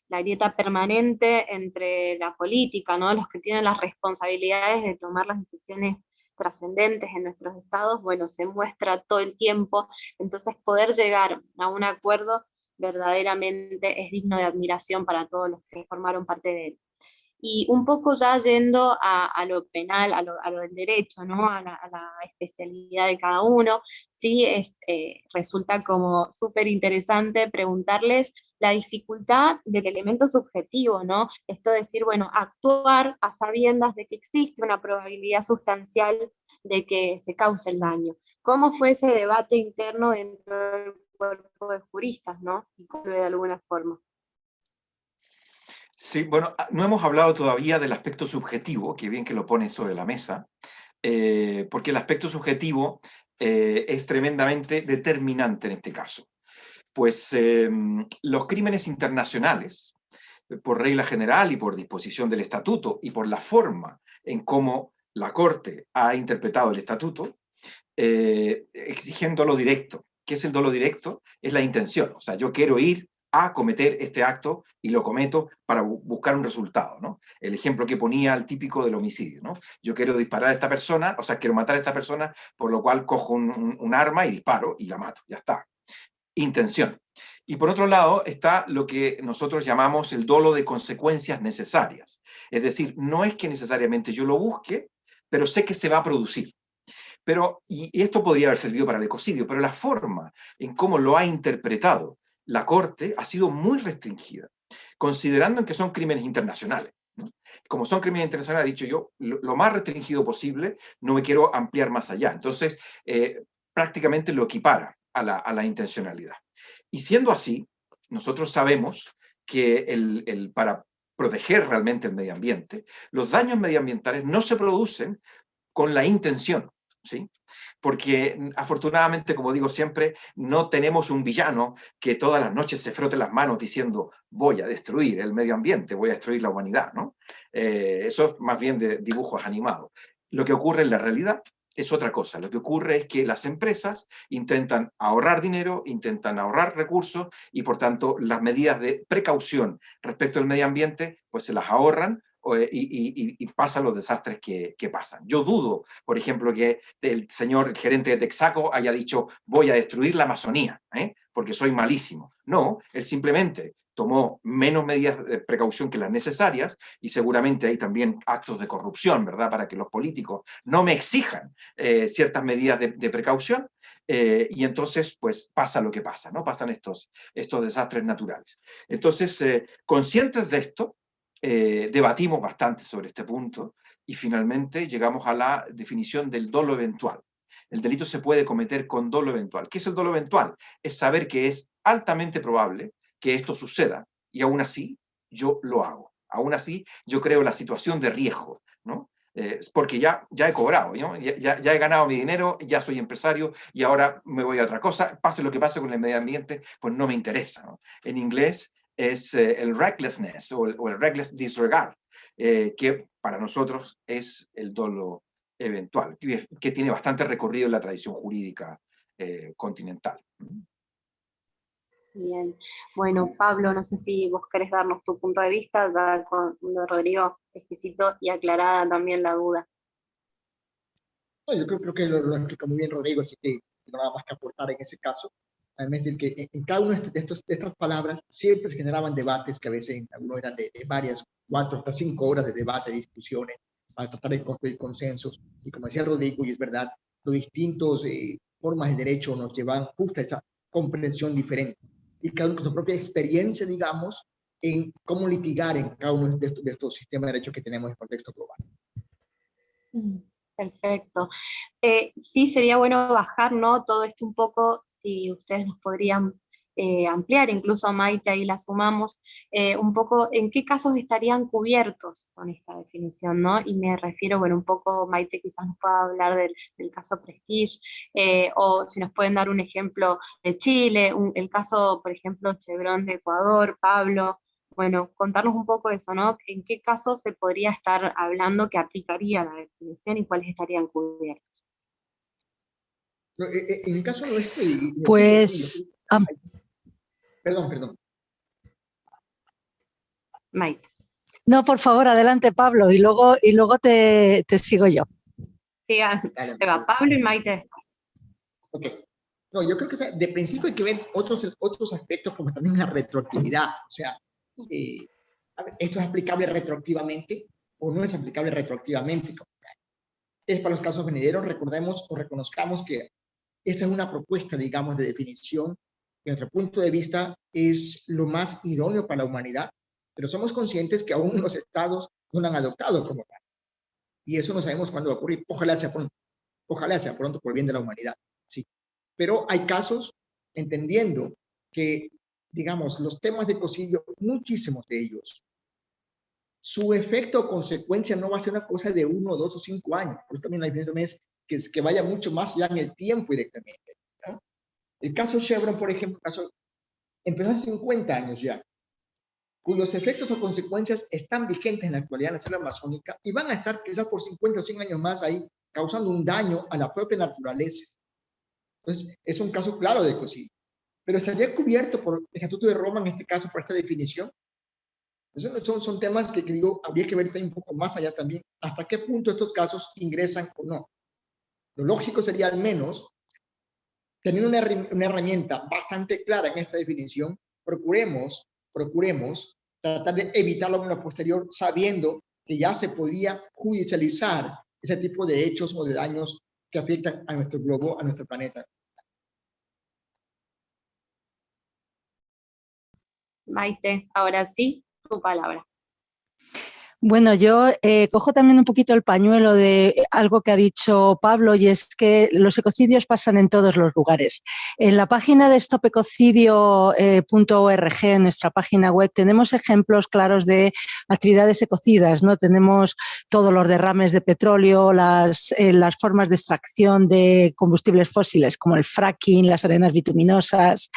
la grieta permanente entre la política, ¿no? Los que tienen las responsabilidades de tomar las decisiones trascendentes en nuestros estados, bueno, se muestra todo el tiempo, entonces poder llegar a un acuerdo verdaderamente es digno de admiración para todos los que formaron parte de él. Y un poco ya yendo a, lo penal, a lo, del derecho, ¿no? a, la, especialidad de cada uno, sí es, eh, resulta como súper interesante preguntarles la dificultad del elemento subjetivo, ¿no? Esto de decir, bueno, actuar a sabiendas de que existe una probabilidad sustancial de que se cause el daño. ¿Cómo fue ese debate interno dentro del cuerpo de juristas, ¿no? Y de alguna forma. Sí, bueno, ah, no hemos hablado todavía del aspecto subjetivo, que bien que lo pone sobre la mesa, eh, porque el aspecto subjetivo eh, es tremendamente determinante en este caso. Pues em, los crímenes internacionales, por regla general y por disposición del estatuto y por la forma en cómo la Corte ha interpretado el estatuto, eh, exigiendo lo directo. ¿Qué es el dolo directo? Es la intención. O sea, yo quiero ir a cometer este acto y lo cometo para buscar un resultado, ¿no? El ejemplo que ponía el típico del homicidio, ¿no? Yo quiero disparar a esta persona, o sea, quiero matar a esta persona, por lo cual cojo un, arma y disparo y la mato, ya está. Intención. Y por otro lado está lo que nosotros llamamos el dolo de consecuencias necesarias. Es decir, no es que necesariamente yo lo busque, pero sé que se va a producir. Pero, y esto podría haber servido para el ecocidio, pero la forma en cómo lo ha interpretado la Corte ha sido muy restringida, considerando que son crímenes internacionales. Como son crímenes internacionales, ha dicho yo, lo, más restringido posible, no me quiero ampliar más allá. Entonces, eh, prácticamente lo equipara a la, intencionalidad. Y siendo así, nosotros sabemos que el, para proteger realmente el medio ambiente, los daños medioambientales no se producen con la intención, ¿sí? Porque mm, afortunadamente, como digo siempre, no tenemos un villano que todas las noches se frote las manos diciendo voy a destruir el medio ambiente, voy a destruir la humanidad, ¿no? Eh, eso es más bien de dibujos animados. Lo que ocurre en la realidad es otra cosa. Lo que ocurre es que las empresas intentan ahorrar dinero, intentan ahorrar recursos y por tanto las medidas de precaución respecto al medio ambiente pues se las ahorran eh, y, pasan los desastres que, pasan. Yo dudo, por ejemplo, que el señor gerente de Texaco haya dicho voy a destruir la Amazonía, ¿eh? porque soy malísimo. No, él simplemente tomó menos medidas de precaución que las necesarias y seguramente hay también actos de corrupción, ¿verdad? Para que los políticos no me exijan eh, ciertas medidas de, precaución y entonces pues pasa lo que pasa, ¿no? Pasan estos, estos desastres naturales. Entonces, conscientes de esto, eh, debatimos bastante sobre este punto y finalmente llegamos a la definición del dolo eventual. El delito se puede cometer con dolo eventual. ¿Qué es el dolo eventual? Es saber que es altamente probable que esto suceda y aún así yo lo hago. Aún así yo creo la situación de riesgo, ¿no? Eh, porque ya, ya he cobrado, ya, ya, he ganado mi dinero, ya soy empresario y ahora me voy a otra cosa, pase lo que pase con el medio ambiente, pues no me interesa. En inglés es eh, el recklessness o el, reckless disregard, eh, que para nosotros es el dolo eventual, que, tiene bastante recorrido en la tradición jurídica continental. Bien, bueno Pablo, no sé si vos querés darnos tu punto de vista, ya con Rodrigo exquisito y aclarada también la duda. yo creo, que lo, lo explica muy bien Rodrigo, así que no nada más que aportar en ese caso. Es decir, que en cada una de, estos, de estas palabras siempre se generaban debates que a veces algunos eran de, varias, cuatro hasta cinco horas de debate, de discusiones, para tratar de construir consensos. Y como decía Rodrigo, y es verdad, los distintos eh, formas del derecho nos llevan justo a esa comprensión diferente. Y cada uno con su propia experiencia, digamos, en cómo litigar en cada uno de estos, de estos sistemas de derecho que tenemos en contexto global. Mm. Perfecto. Eh, sí, sería bueno bajar ¿no? todo esto un poco, si ustedes nos podrían eh, ampliar, incluso Maite ahí la sumamos, eh, un poco en qué casos estarían cubiertos con esta definición, ¿no? Y me refiero, bueno, un poco, Maite quizás nos pueda hablar del, caso Prestige, o si nos pueden dar un ejemplo de Chile, el caso, por ejemplo, Chevron de Ecuador, Pablo, bueno, contarnos un poco eso, ¿no? ¿En qué caso se podría estar hablando que aplicaría la definición y cuáles estarían cubiertos? Eh, eh, en el caso nuestro... Pues... Perdón, perdón. Mike. No, por favor, adelante Pablo, y luego, y luego te, sigo yo. Siga, va Pablo y Maite después. Ok. No, yo creo que de principio hay que ver otros, otros aspectos como también la retroactividad. O sea, eh, esto es aplicable retroactivamente o no es aplicable retroactivamente. Es para los casos venideros, recordemos o reconozcamos que esta es una propuesta, digamos, de definición que, desde nuestro punto de vista, es lo más idóneo para la humanidad, pero somos conscientes que aún los estados no la han adoptado como tal. Y eso no sabemos cuándo va a ocurrir. Ojalá sea pronto. Ojalá sea pronto por bien de la humanidad. Sí. Pero hay casos, entendiendo que digamos, los temas de cocillo, muchísimos de ellos, su efecto o consecuencia no va a ser una cosa de uno, dos o cinco años. Por eso también la diferencia es que, que vaya mucho más allá en el tiempo directamente. El caso Chevron, por ejemplo, caso, empezó hace 50 años ya, cuyos efectos o consecuencias están vigentes en la actualidad en la selva amazónica y van a estar quizás por 50 o 100 años más ahí, causando un daño a la propia naturaleza. Entonces, es un caso claro de cocillo pero estaría cubierto por el Estatuto de Roma, en este caso, por esta definición. Esos son, son temas que, digo, habría que ver un poco más allá también, hasta qué punto estos casos ingresan o no. Lo lógico sería al menos tener una, una herramienta bastante clara en esta definición, procuremos, procuremos tratar de evitarlo en lo posterior, sabiendo que ya se podía judicializar ese tipo de hechos o de daños que afectan a nuestro globo, a nuestro planeta. Maite, ahora sí, tu palabra. Bueno, yo eh, cojo también un poquito el pañuelo de algo que ha dicho Pablo y es que los ecocidios pasan en todos los lugares. En la página de stopecocidio.org, eh, en nuestra página web, tenemos ejemplos claros de actividades ecocidas. ¿no? Tenemos todos los derrames de petróleo, las, eh, las formas de extracción de combustibles fósiles como el fracking, las arenas bituminosas,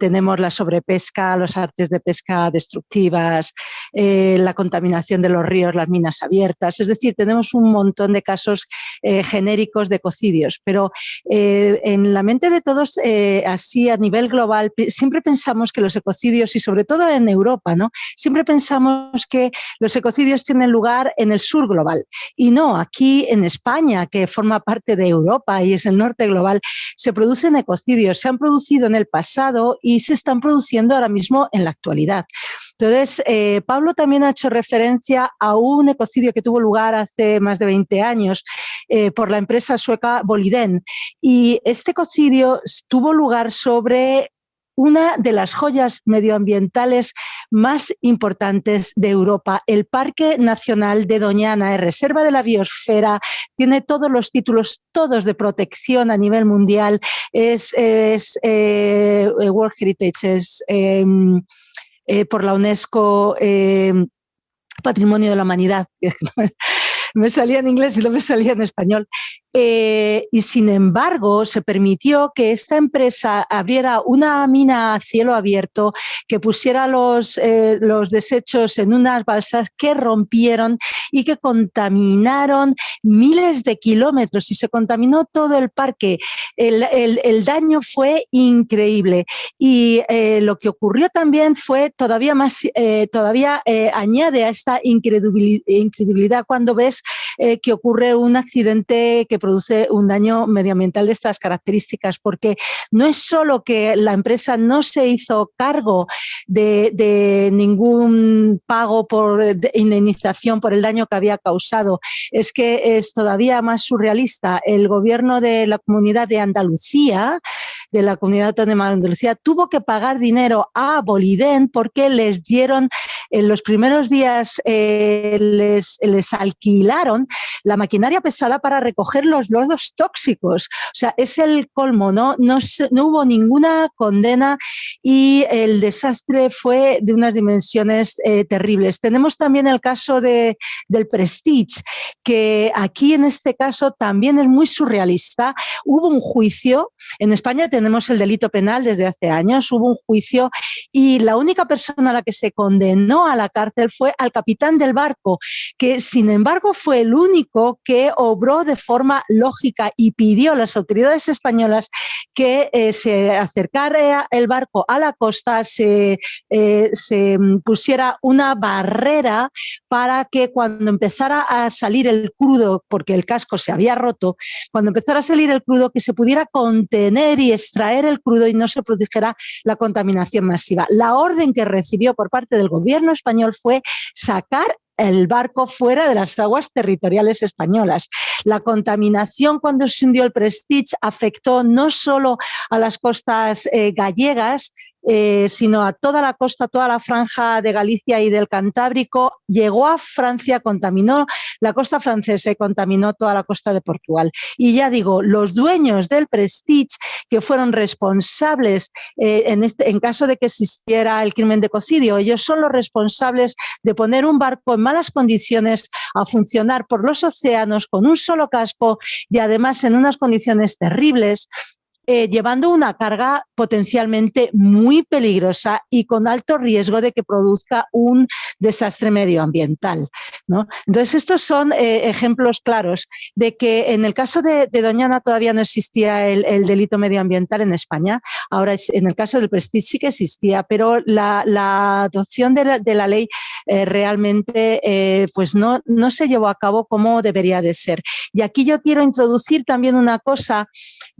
tenemos la sobrepesca, los artes de pesca destructivas, la contaminación de los ríos, las minas abiertas, es decir, tenemos un montón de casos eh, genéricos de ecocidios, pero eh, en la mente de todos, eh, así a nivel global, siempre pensamos que los ecocidios, y sobre todo en Europa, ¿no? siempre pensamos que los ecocidios tienen lugar en el sur global, y no, aquí en España, que forma parte de Europa y es el norte global, se producen ecocidios, se han producido en el pasado y se están produciendo ahora mismo en la actualidad. Entonces, Pablo también ha hecho referencia a un ecocidio que tuvo lugar hace más de 20 años eh, por la empresa sueca Boliden. Y este ecocidio tuvo lugar sobre una de las joyas medioambientales más importantes de Europa. El Parque Nacional de Doñana es reserva de la biosfera, tiene todos los títulos, todos de protección a nivel mundial, es, eh, World Heritage, em, eh, por la UNESCO em, patrimonio de la humanidad. me salía en inglés y no me salía en español. Eh, y sin embargo se permitió que esta empresa abriera una mina a cielo abierto, que pusiera los, eh, los desechos en unas balsas que rompieron y que contaminaron miles de kilómetros y se contaminó todo el parque. El, daño fue increíble y eh, lo que ocurrió también fue todavía más, todavía añade a esta incredulidad cuando ves que ocurre un accidente que produce un daño medioambiental de estas características, porque no es solo que la empresa no se hizo cargo de, ningún pago por indemnización por el daño que había causado, es que es todavía más surrealista. El gobierno de la comunidad de Andalucía de la comunidad autónoma de Andalucía tuvo que pagar dinero a Boliden porque les dieron, en los primeros días eh, les, les alquilaron la maquinaria pesada para recoger los lodos tóxicos. O sea, es el colmo, ¿no? No, no hubo ninguna condena y el desastre fue de unas dimensiones eh, terribles. Tenemos también el caso de, del Prestige, que aquí en este caso también es muy surrealista. Hubo un juicio, en España tenemos el delito penal desde hace años, hubo un juicio y la única persona a la que se condenó a la cárcel fue al capitán del barco, que sin embargo fue el único que obró de forma lógica y pidió a las autoridades españolas que eh, se acercara el barco a la costa, eh, se pusiera una barrera para que cuando empezara a salir el crudo, porque el casco se había roto, cuando empezara a salir el crudo, que se pudiera contener y extraer el crudo y no se produjera la contaminación masiva. La orden que recibió por parte del gobierno español fue sacar el barco fuera de las aguas territoriales españolas. La contaminación cuando se hundió el Prestige afectó no solo a las costas eh, gallegas, eh, sino a toda la costa, toda la franja de Galicia y del Cantábrico, llegó a Francia, contaminó la costa francesa y contaminó toda la costa de Portugal. Y ya digo, los dueños del Prestige, que fueron responsables eh, este, en caso de que existiera el crimen de cocidio, ellos son los responsables de poner un barco en malas condiciones a funcionar por los océanos con un solo casco y además en unas condiciones terribles, eh, llevando una carga potencialmente muy peligrosa y con alto riesgo de que produzca un desastre medioambiental. ¿no? Entonces, estos son eh, ejemplos claros de que en el caso de, Doñana todavía no existía el, delito medioambiental en España, ahora en el caso del Prestige sí que existía, pero la, adopción de la, ley eh, realmente pues no, no se llevó a cabo como debería de ser. Y aquí yo quiero introducir también una cosa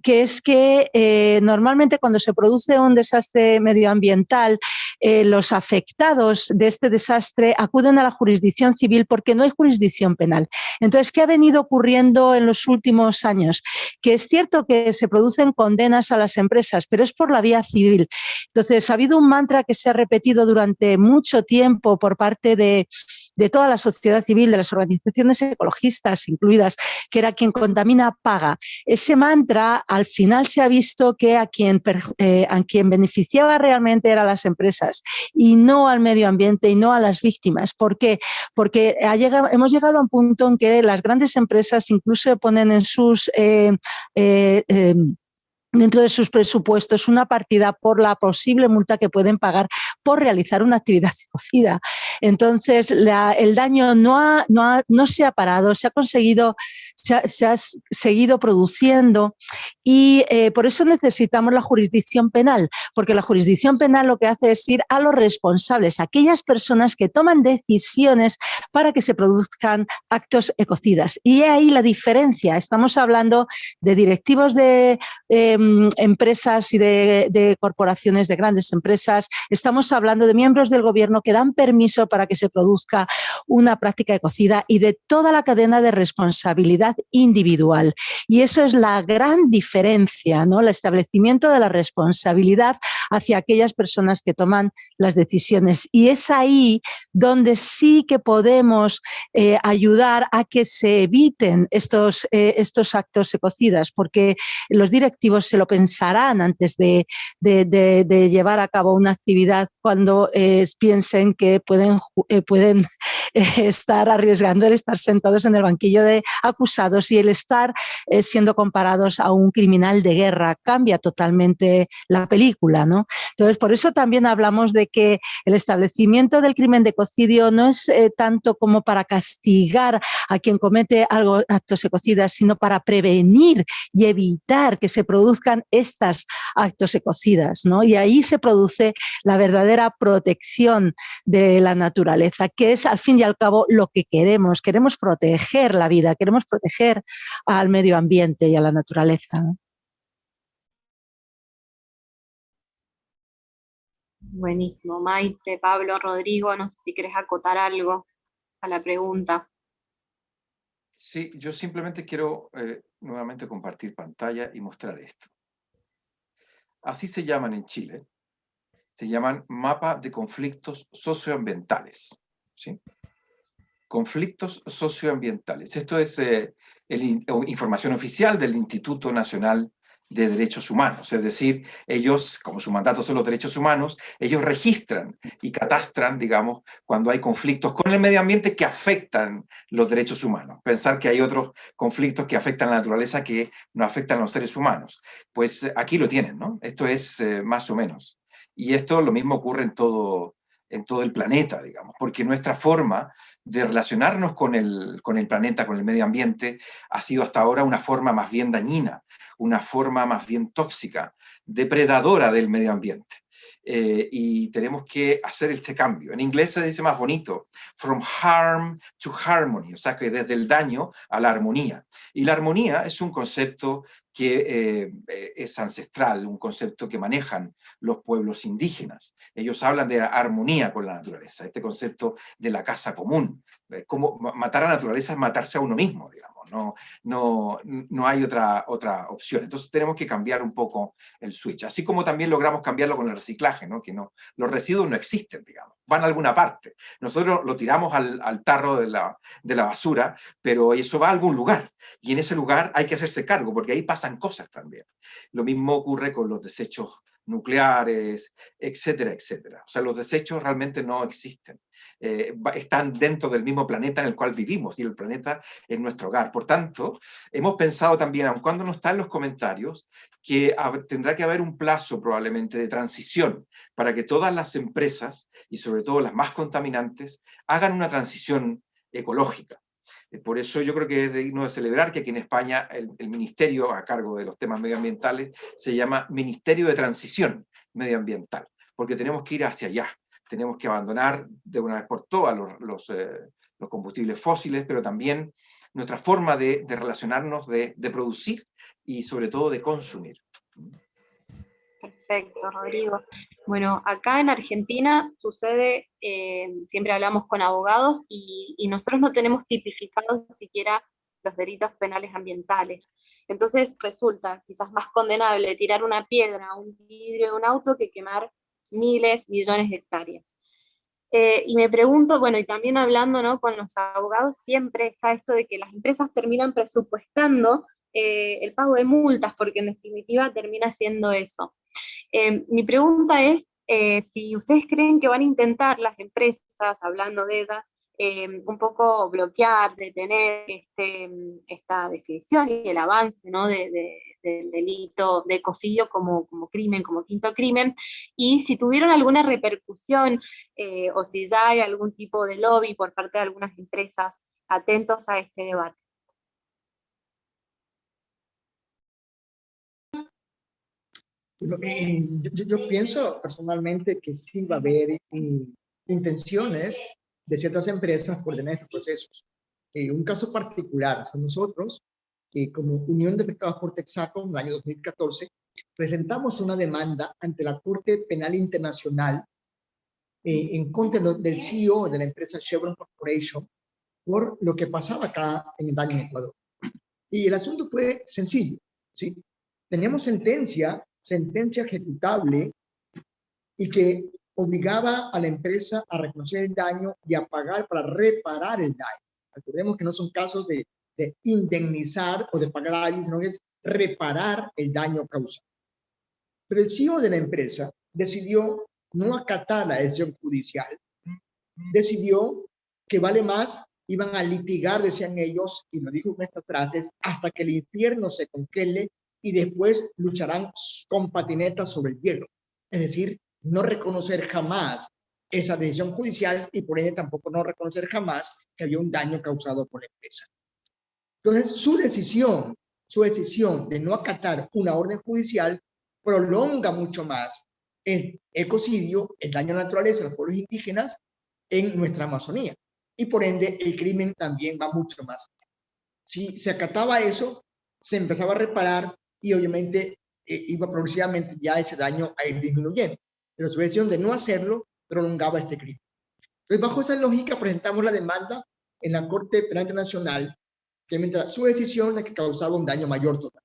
que es que eh, normalmente cuando se produce un desastre medioambiental, eh, los afectados de este desastre acuden a la jurisdicción civil porque no hay jurisdicción penal. Entonces, ¿qué ha venido ocurriendo en los últimos años? Que es cierto que se producen condenas a las empresas, pero es por la vía civil. Entonces, ha habido un mantra que se ha repetido durante mucho tiempo por parte de, de toda la sociedad civil, de las organizaciones ecologistas incluidas, que era quien contamina paga. Ese mantra al final se ha visto que a quien, eh, a quien beneficiaba realmente eran las empresas y no al medio ambiente y no a las víctimas. ¿Por qué? Porque ha llegado, hemos llegado a un punto en que las grandes empresas incluso ponen en sus... Eh, eh, em, dentro de sus presupuestos una partida por la posible multa que pueden pagar por realizar una actividad cocida. Entonces, el daño no, no, no, se ha parado, se ha conseguido, se ha, seguido produciendo y eh, por eso necesitamos la jurisdicción penal, porque la jurisdicción penal lo que hace es ir a los responsables, aquellas personas que toman decisiones para que se produzcan actos ecocidas. Y ahí la diferencia, estamos hablando de directivos de em, empresas y de, de corporaciones, de grandes empresas, estamos hablando de miembros del gobierno que dan permiso para que se produzca una práctica ecocida y de toda la cadena de responsabilidad individual. Y eso es la gran diferencia, ¿no? el establecimiento de la responsabilidad hacia aquellas personas que toman las decisiones. Y es ahí donde sí que podemos eh, ayudar a que se eviten estos, eh, estos actos ecocidas, porque los directivos se lo pensarán antes de, llevar a cabo una actividad cuando eh, piensen que pueden, eh, pueden estar arriesgando el estar sentados en el banquillo de acusados y el estar siendo comparados a un criminal de guerra. Cambia totalmente la película, ¿no? Entonces, por eso también hablamos de que el establecimiento del crimen de ecocidio no es tanto como para castigar a quien comete algo, actos ecocidas, sino para prevenir y evitar que se produzcan estos actos ecocidas. ¿no? Y ahí se produce la verdadera protección de la naturaleza, que es al fin y al cabo lo que queremos. Queremos proteger la vida, queremos proteger al medio ambiente y a la naturaleza. Buenísimo. Maite, Pablo, Rodrigo, no sé si querés acotar algo a la pregunta. Sí, yo simplemente quiero eh, nuevamente compartir pantalla y mostrar esto. Así se llaman en Chile. Se llaman mapa de conflictos socioambientales. ¿sí? Conflictos socioambientales. Esto es eh, información oficial del Instituto Nacional de derechos humanos, es decir, ellos, como su mandato son los derechos humanos, ellos registran y catastran, digamos, cuando hay conflictos con el medio ambiente que afectan los derechos humanos. Pensar que hay otros conflictos que afectan la naturaleza que no afectan a los seres humanos. Pues eh, aquí lo tienen, ¿no? Esto es eh, más o menos. Y esto lo mismo ocurre en todo, en todo el planeta, digamos, porque nuestra forma de relacionarnos con el, con el planeta, con el medio ambiente, ha sido hasta ahora una forma más bien dañina, una forma más bien tóxica, depredadora del medio ambiente. Eh, y tenemos que hacer este cambio. En inglés se dice más bonito, from harm to harmony, o sea que desde el daño a la armonía. Y la armonía es un concepto que eh, eh, es ancestral, un concepto que manejan los pueblos indígenas. Ellos hablan de armonía con la naturaleza, este concepto de la casa común. Como matar a la naturaleza es matarse a uno mismo, digamos no, no, no hay otra, otra opción. Entonces tenemos que cambiar un poco el switch, así como también logramos cambiarlo con el reciclaje, ¿no? que no, los residuos no existen, digamos, van a alguna parte. Nosotros lo tiramos al, al tarro de la, de la basura, pero eso va a algún lugar, y en ese lugar hay que hacerse cargo, porque ahí pasan cosas también. Lo mismo ocurre con los desechos nucleares, etcétera, etcétera. O sea, los desechos realmente no existen. Eh, están dentro del mismo planeta en el cual vivimos y el planeta es nuestro hogar. Por tanto, hemos pensado también, aun cuando no está en los comentarios, que tendrá que haber un plazo probablemente de transición para que todas las empresas, y sobre todo las más contaminantes, hagan una transición ecológica. Eh, por eso yo creo que es digno de celebrar que aquí en España el, el, ministerio a cargo de los temas medioambientales se llama Ministerio de Transición Medioambiental, porque tenemos que ir hacia allá tenemos que abandonar de una vez por todas los, eh, los, combustibles fósiles, pero también nuestra forma de, de relacionarnos, de, de, producir y sobre todo de consumir. Perfecto, Rodrigo. Bueno, acá en Argentina sucede, eh, siempre hablamos con abogados y, y nosotros no tenemos tipificados siquiera los delitos penales ambientales. Entonces resulta quizás más condenable tirar una piedra un vidrio de un auto que quemar miles, millones de hectáreas. Eh, y me pregunto, bueno, y también hablando ¿no? con los abogados, siempre está esto de que las empresas terminan presupuestando eh, el pago de multas, porque en definitiva termina siendo eso. Eh, mi pregunta es si ustedes creen que van a intentar las empresas, hablando de ellas, Em, un poco bloquear, detener este, esta definición y el avance ¿no? de, del delito de ecocidio como, como crimen, como quinto crimen, y si tuvieron alguna repercusión eh, o si ya hay algún tipo de lobby por parte de algunas empresas atentos a este debate. Eh, yo, yo, pienso personalmente que sí va a haber eh, intenciones de ciertas empresas por tener estos procesos. Eh, un caso particular, son nosotros, que como Unión de Pescados por Texaco, en el año 2014, presentamos una demanda ante la Corte Penal Internacional eh, en contra del CEO de la empresa Chevron Corporation por lo que pasaba acá en el daño en Ecuador. Y el asunto fue sencillo, ¿sí? Teníamos sentencia, sentencia ejecutable, y que obligaba a la empresa a reconocer el daño y a pagar para reparar el daño. Recordemos que no son casos de, indemnizar o de pagar a alguien, sino que es reparar el daño causado. Pero el CEO de la empresa decidió no acatar la decisión judicial, decidió que vale más, iban a litigar, decían ellos, y lo dijo con estas frases, hasta que el infierno se conquele y después lucharán con patinetas sobre el hielo. Es decir, no reconocer jamás esa decisión judicial y por ende tampoco no reconocer jamás que había un daño causado por la empresa. Entonces, su decisión, su decisión de no acatar una orden judicial prolonga mucho más el ecocidio, el daño a la naturaleza, a los pueblos indígenas en nuestra Amazonía. Y por ende, el crimen también va mucho más. Si se acataba eso, se empezaba a reparar y obviamente eh, iba progresivamente ya ese daño a ir disminuyendo. Pero su decisión de no hacerlo prolongaba este crimen. Entonces, bajo esa lógica, presentamos la demanda en la Corte Penal Internacional, que mientras su decisión de que causaba un daño mayor total.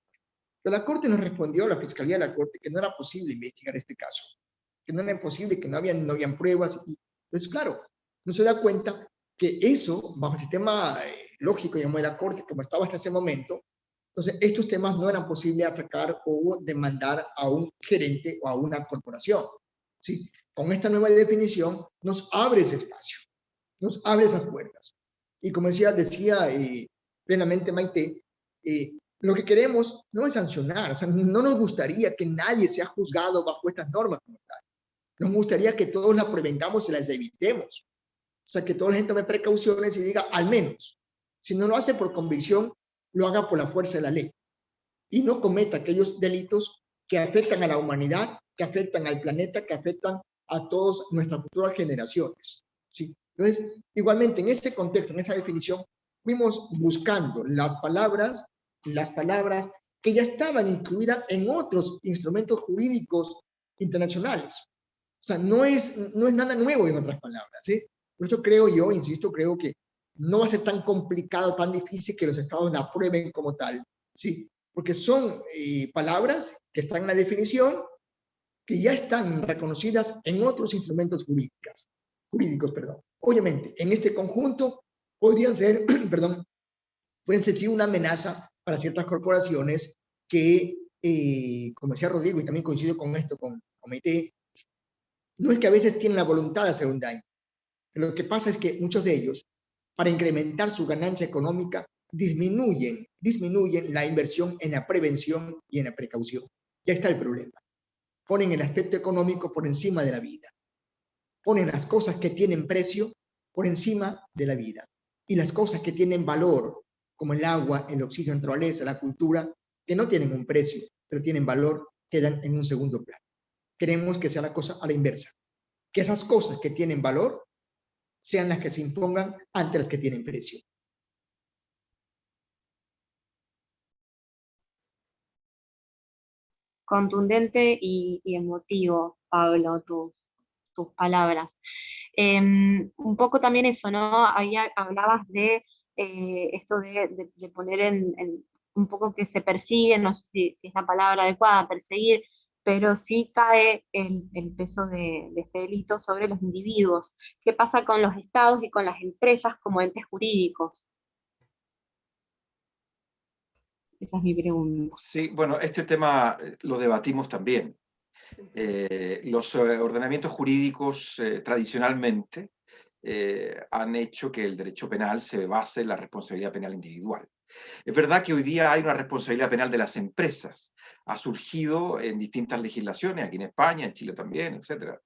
Pero la Corte nos respondió, la Fiscalía de la Corte, que no era posible investigar este caso, que no era posible, que no habían, no habían pruebas. Y, entonces, claro, no se da cuenta que eso, bajo el sistema eh, lógico, digamos, de la Corte, como estaba hasta ese momento, entonces estos temas no eran posibles atacar o demandar a un gerente o a una corporación. ¿Sí? Con esta nueva definición nos abre ese espacio, nos abre esas puertas. Y como decía, decía eh, plenamente Maite, eh, lo que queremos no es sancionar, o sea, no nos gustaría que nadie sea juzgado bajo estas normas. Nos gustaría que todos las prevengamos y las evitemos. O sea, que toda la gente tome precauciones y diga, al menos, si no lo hace por convicción, lo haga por la fuerza de la ley. Y no cometa aquellos delitos que afectan a la humanidad, que afectan al planeta, que afectan a todas nuestras futuras generaciones. ¿sí? Entonces, igualmente, en este contexto, en esa definición, fuimos buscando las palabras, las palabras que ya estaban incluidas en otros instrumentos jurídicos internacionales. O sea, no es, no es nada nuevo en otras palabras. ¿sí? Por eso creo yo, insisto, creo que no va a ser tan complicado, tan difícil que los estados la aprueben como tal. ¿sí? Porque son eh, palabras que están en la definición, que ya están reconocidas en otros instrumentos jurídicos. jurídicos perdón. Obviamente, en este conjunto podrían ser, perdón, pueden ser una amenaza para ciertas corporaciones que, eh, como decía Rodrigo, y también coincido con esto, con Comité, no es que a veces tienen la voluntad de hacer un daño. Lo que pasa es que muchos de ellos, para incrementar su ganancia económica, disminuyen, disminuyen la inversión en la prevención y en la precaución. Ya está el problema ponen el aspecto económico por encima de la vida. Ponen las cosas que tienen precio por encima de la vida. Y las cosas que tienen valor, como el agua, el oxígeno, la naturaleza, la cultura, que no tienen un precio, pero tienen valor, quedan en un segundo plano. Queremos que sea la cosa a la inversa. Que esas cosas que tienen valor sean las que se impongan ante las que tienen precio. Contundente y, emotivo, Pablo, tus, tus palabras. Em, un poco también eso, ¿no? Ahí hablabas de eh, esto de, poner en, un poco que se persigue, no sé si, es la palabra adecuada, perseguir, pero sí cae el, peso de, de, este delito sobre los individuos. ¿Qué pasa con los estados y con las empresas como entes jurídicos? Sí, bueno, este tema eh, lo debatimos también. Eh, los eh, ordenamientos jurídicos tradicionalmente han hecho que el derecho penal se base en la responsabilidad penal individual. Es verdad que hoy día hay una responsabilidad penal de las empresas. Ha surgido en distintas legislaciones, aquí en España, en Chile también, etc.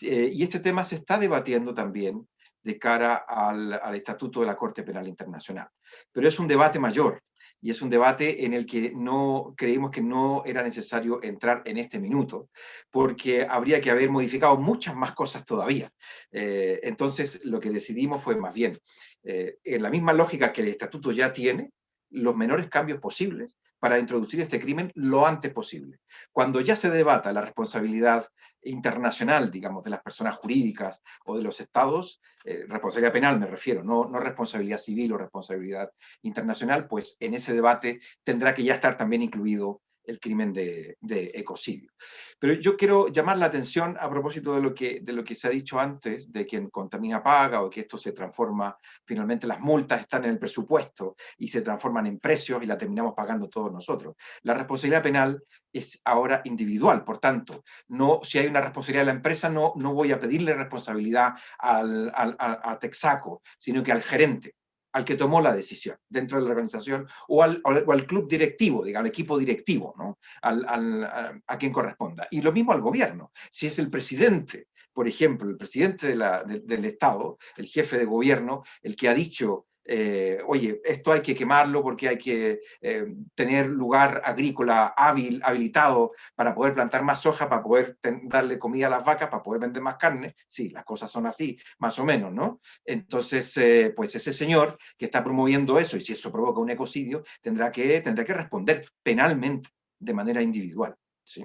y este tema se está debatiendo también de cara al Estatuto de la Corte Penal Internacional. Pero es un debate mayor y es un debate en el que no creímos que no era necesario entrar en este minuto, porque habría que haber modificado muchas más cosas todavía. Eh, entonces, lo que decidimos fue más bien, eh, en la misma lógica que el estatuto ya tiene, los menores cambios posibles para introducir este crimen lo antes posible. Cuando ya se debata la responsabilidad internacional, digamos, de las personas jurídicas o de los estados, eh, responsabilidad penal me refiero, no, no responsabilidad civil o responsabilidad internacional, pues en ese debate tendrá que ya estar también incluido el crimen de, ecocidio. Pero yo quiero llamar la atención a propósito de lo, que, de lo que se ha dicho antes, de quien contamina paga, o que esto se transforma, finalmente las multas están en el presupuesto y se transforman en precios y la terminamos pagando todos nosotros. La responsabilidad penal es ahora individual, por tanto, no, si hay una responsabilidad de la empresa, no, no voy a pedirle responsabilidad al, a Texaco, sino que al gerente al que tomó la decisión dentro de la organización o al, club directivo, digamos, al equipo directivo, ¿no? a, quien corresponda. Y lo mismo al gobierno. Si es el presidente, por ejemplo, el presidente del Estado, el jefe de gobierno, el que ha dicho eh, oye, esto hay que quemarlo porque hay que eh, tener lugar agrícola hábil, habilitado para poder plantar más soja, para poder darle comida a las vacas, para poder vender más carne. Sí, las cosas son así, más o menos, ¿no? Entonces, eh, pues ese señor que está promoviendo eso, y si eso provoca un ecocidio, tendrá que, tendrá que responder penalmente, de manera individual, ¿sí?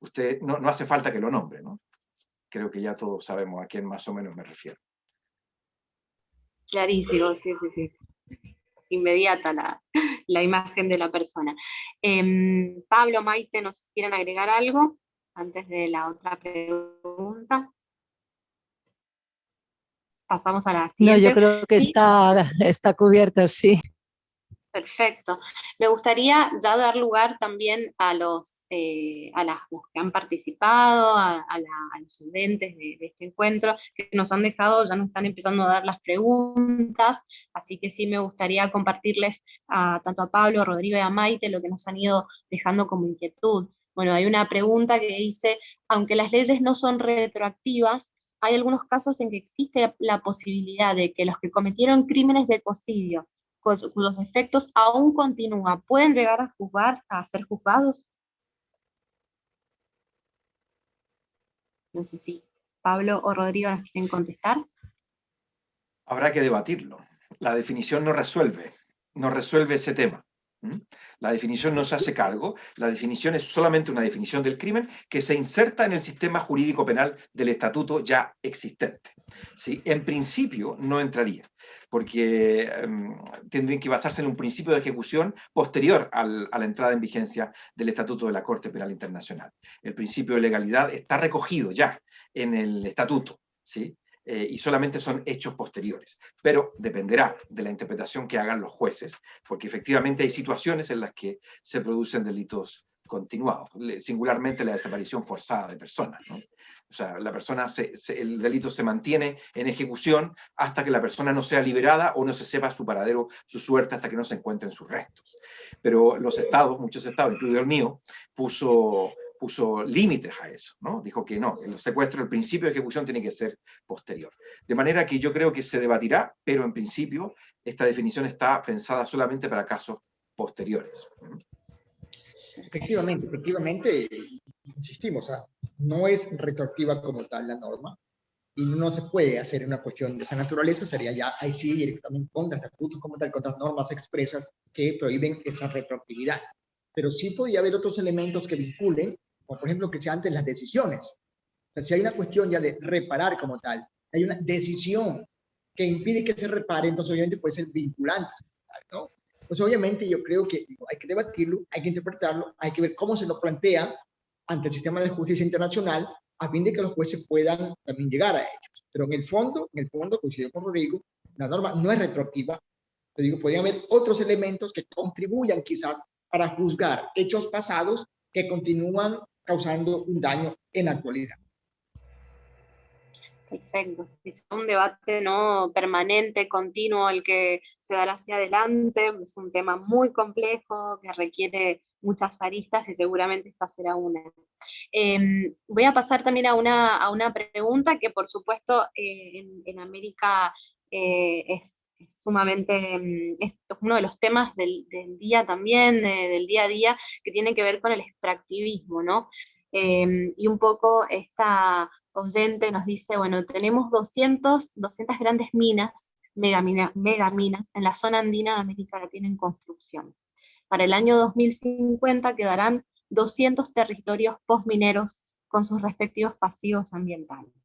Usted, no, no hace falta que lo nombre, ¿no? Creo que ya todos sabemos a quién más o menos me refiero. Clarísimo, sí, sí, sí. Inmediata la, imagen de la persona. Em, Pablo, Maite, ¿nos quieren agregar algo antes de la otra pregunta? Pasamos a la siguiente. No, yo creo que está, está cubierto, sí. Perfecto. Me gustaría ya dar lugar también a los, eh, a las, que han participado, a, los studentes de, este encuentro, que nos han dejado, ya nos están empezando a dar las preguntas, así que sí me gustaría compartirles a, tanto a Pablo, a Rodrigo y a Maite lo que nos han ido dejando como inquietud. Bueno, hay una pregunta que dice, aunque las leyes no son retroactivas, hay algunos casos en que existe la posibilidad de que los que cometieron crímenes de ecocidio cuyos efectos aún continúan, ¿pueden llegar a juzgar, a ser juzgados? No sé si Pablo o Rodrigo nos quieren contestar. Habrá que debatirlo. La definición no resuelve, no resuelve ese tema. La definición no se hace cargo, la definición es solamente una definición del crimen que se inserta en el sistema jurídico penal del estatuto ya existente. ¿Sí? En principio no entraría porque em, tendrían que basarse en un principio de ejecución posterior a la entrada en vigencia del Estatuto de la Corte Penal Internacional. El principio de legalidad está recogido ya en el Estatuto, ¿sí? Eh, y solamente son hechos posteriores. Pero dependerá de la interpretación que hagan los jueces, porque efectivamente hay situaciones en las que se producen delitos continuados, singularmente la desaparición forzada de personas. O sea, la persona el delito se mantiene en ejecución hasta que la persona no sea liberada o no se sepa su paradero, su suerte, hasta que no se encuentren sus restos. Pero los estados, muchos estados, incluido el mío, puso, puso límites a eso, ¿no? Dijo que no, el secuestro, el principio de ejecución tiene que ser posterior. De manera que yo creo que se debatirá, pero en principio esta definición está pensada solamente para casos posteriores. Efectivamente, efectivamente, insistimos, no es retroactiva como tal la norma y no se puede hacer una cuestión de esa naturaleza, sería ya ahí sí directamente contra estatutos como tal, contra normas expresas que prohíben esa retroactividad. Pero sí podría haber otros elementos que vinculen, como por ejemplo que sean antes las decisiones. O sea, si hay una cuestión ya de reparar como tal, hay una decisión que impide que se repare, entonces obviamente puede ser vinculante. ¿no? Entonces obviamente yo creo que hay que debatirlo, hay que interpretarlo, hay que ver cómo se lo plantea ante el sistema de justicia internacional a fin de que los jueces puedan también llegar a ellos. Pero en el fondo, en el fondo, coincido con Rodrigo, la norma no es retroactiva. Te digo, podrían haber otros elementos que contribuyan quizás para juzgar hechos pasados que continúan causando un daño en la actualidad. Perfecto, es un debate ¿no? permanente, continuo, el que se dará hacia adelante, es un tema muy complejo que requiere muchas aristas y seguramente esta será una. Em, voy a pasar también a una, a una pregunta que por supuesto eh, en, América eh, es, sumamente, mm, es uno de los temas del, día también, del día a día, que tiene que ver con el extractivismo, ¿no? Em, y un poco esta oyente nos dice, bueno, tenemos 200, 200 grandes minas, megaminas, megaminas, en la zona andina de América Latina en construcción. Para el año 2050 quedarán 200 territorios postmineros con sus respectivos pasivos ambientales.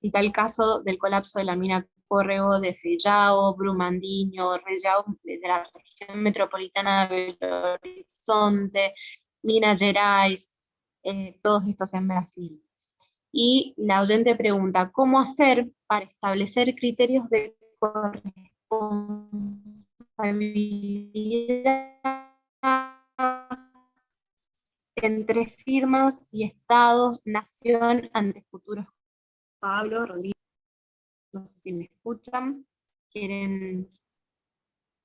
Cita el caso del colapso de la mina Córrego de Fellao, Brumandiño, Rellao de la región metropolitana de Belo Horizonte, Minas Gerais, eh, todos estos en Brasil. Y la oyente pregunta, ¿cómo hacer para establecer criterios de corresponsabilidad entre firmas y estados, nación, ante futuros? Pablo, Rodríguez, no sé si me escuchan, quieren...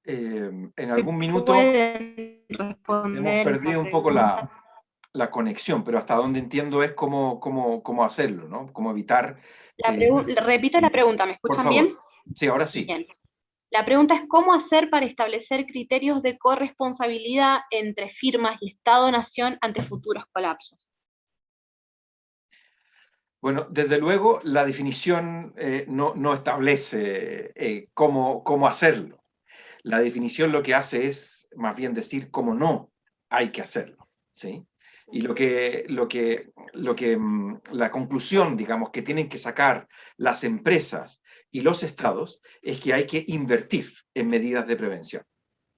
Eh, en algún minuto hemos perdido un poco la, la conexión, pero hasta donde entiendo es cómo, cómo, cómo hacerlo, ¿no? Cómo evitar... Eh, repito la pregunta, ¿me escuchan bien? Sí, ahora sí. La pregunta es cómo hacer para establecer criterios de corresponsabilidad entre firmas y Estado-Nación ante futuros colapsos. Bueno, desde luego la definición eh, no, establece eh, cómo, cómo hacerlo. La definición lo que hace es más bien decir cómo no hay que hacerlo. ¿sí? Y lo que, lo que, lo que, mm, la conclusión, digamos, que tienen que sacar las empresas y los estados es que hay que invertir en medidas de prevención.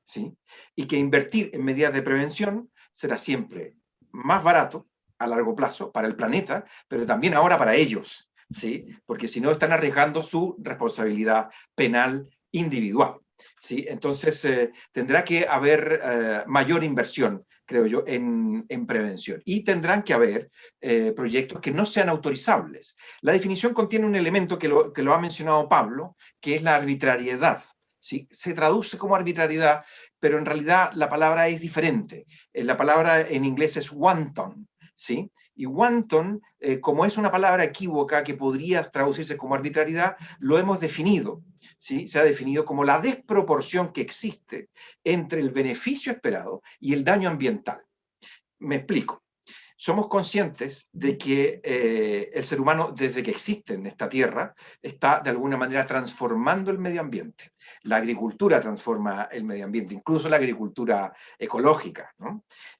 ¿sí? Y que invertir en medidas de prevención será siempre más barato a largo plazo para el planeta, pero también ahora para ellos, ¿sí? Porque si no están arriesgando su responsabilidad penal individual. ¿sí? Entonces, eh, tendrá que haber eh, mayor inversión, creo yo, en, prevención. Y tendrán que haber eh, proyectos que no sean autorizables. La definición contiene un elemento que lo, que lo ha mencionado Pablo, que es la arbitrariedad. ¿sí? Se traduce como arbitrariedad, pero en realidad la palabra es diferente. La palabra en inglés es wanton, ¿sí? Y wanton, eh, como es una palabra equívoca que podría traducirse como arbitrariedad, lo hemos definido, ¿sí? Se ha definido como la desproporción que existe entre el beneficio esperado y el daño ambiental. Me explico. Somos conscientes de que eh, el ser humano, desde que existe en esta tierra, está de alguna manera transformando el medio ambiente. La agricultura transforma el medio ambiente, incluso la agricultura ecológica.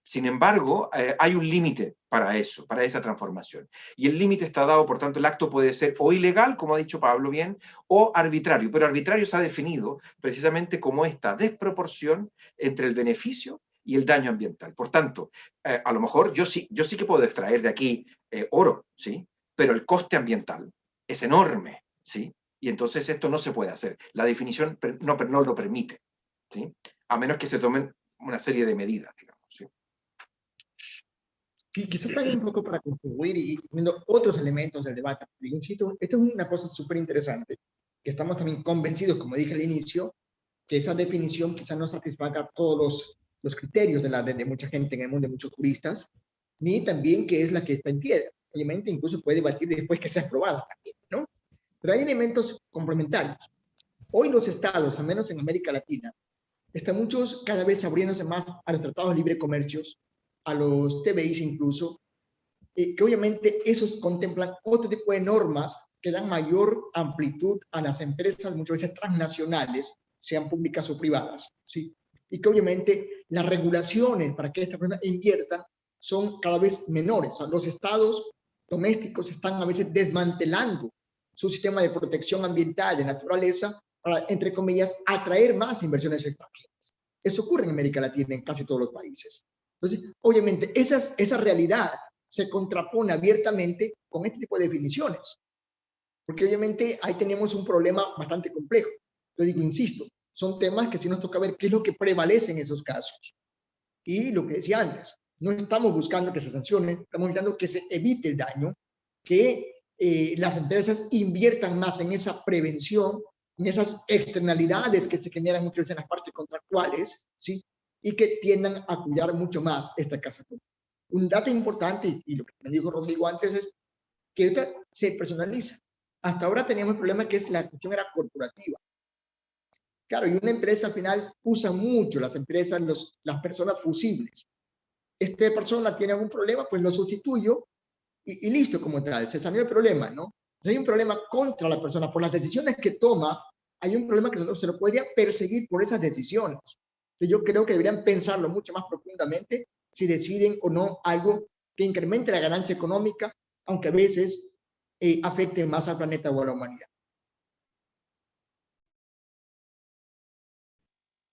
Sin embargo, eh, hay un límite para eso, para esa transformación. Y el límite está dado, por tanto, el acto puede ser o ilegal, como ha dicho Pablo bien, o arbitrario. Pero arbitrario se ha definido precisamente como esta desproporción entre el beneficio y el daño ambiental. Por tanto, eh, a lo mejor yo sí, yo sí que puedo extraer de aquí eh, oro, ¿sí? Pero el coste ambiental es enorme, ¿sí? Y entonces esto no se puede hacer. La definición no, no lo permite, ¿sí? A menos que se tomen una serie de medidas, digamos, ¿sí? Quizás también un poco para contribuir y viendo otros elementos del debate. insisto, esto es una cosa súper interesante, que estamos también convencidos, como dije al inicio, que esa definición quizás no satisfaga todos los los criterios de, la, de, mucha gente en el mundo, de muchos juristas, ni también que es la que está en piedra. Obviamente incluso puede debatir después que sea aprobada también, ¿no? Pero hay elementos complementarios. Hoy los estados, al menos en América Latina, están muchos cada vez abriéndose más a los tratados de libre comercio, a los TBIs incluso, eh, que obviamente esos contemplan otro tipo de normas que dan mayor amplitud a las empresas, muchas veces transnacionales, sean públicas o privadas, ¿sí? Y que obviamente las regulaciones para que esta persona invierta son cada vez menores. los estados domésticos están a veces desmantelando su sistema de protección ambiental de naturaleza para, entre comillas, atraer más inversiones extranjeras. Eso ocurre en América Latina, en casi todos los países. Entonces, obviamente, esas, esa realidad se contrapone abiertamente con este tipo de definiciones. Porque obviamente ahí tenemos un problema bastante complejo. Yo digo, insisto, son temas que sí nos toca ver qué es lo que prevalece en esos casos. Y lo que decía antes, no estamos buscando que se sancione, estamos buscando que se evite el daño, que eh, las empresas inviertan más en esa prevención, en esas externalidades que se generan muchas veces en las partes contractuales, ¿sí? Y que tiendan a cuidar mucho más esta casa Un dato importante, y lo que me dijo Rodrigo antes, es que se personaliza. Hasta ahora teníamos el problema que es la cuestión era corporativa. Claro, y una empresa al final usa mucho las empresas, los, las personas fusibles. Esta persona tiene algún problema, pues lo sustituyo y, listo como tal, se salió el problema, ¿no? Si hay un problema contra la persona por las decisiones que toma, hay un problema que se lo, se lo podría perseguir por esas decisiones. Entonces yo creo que deberían pensarlo mucho más profundamente si deciden o no algo que incremente la ganancia económica, aunque a veces eh, afecte más al planeta o a la humanidad.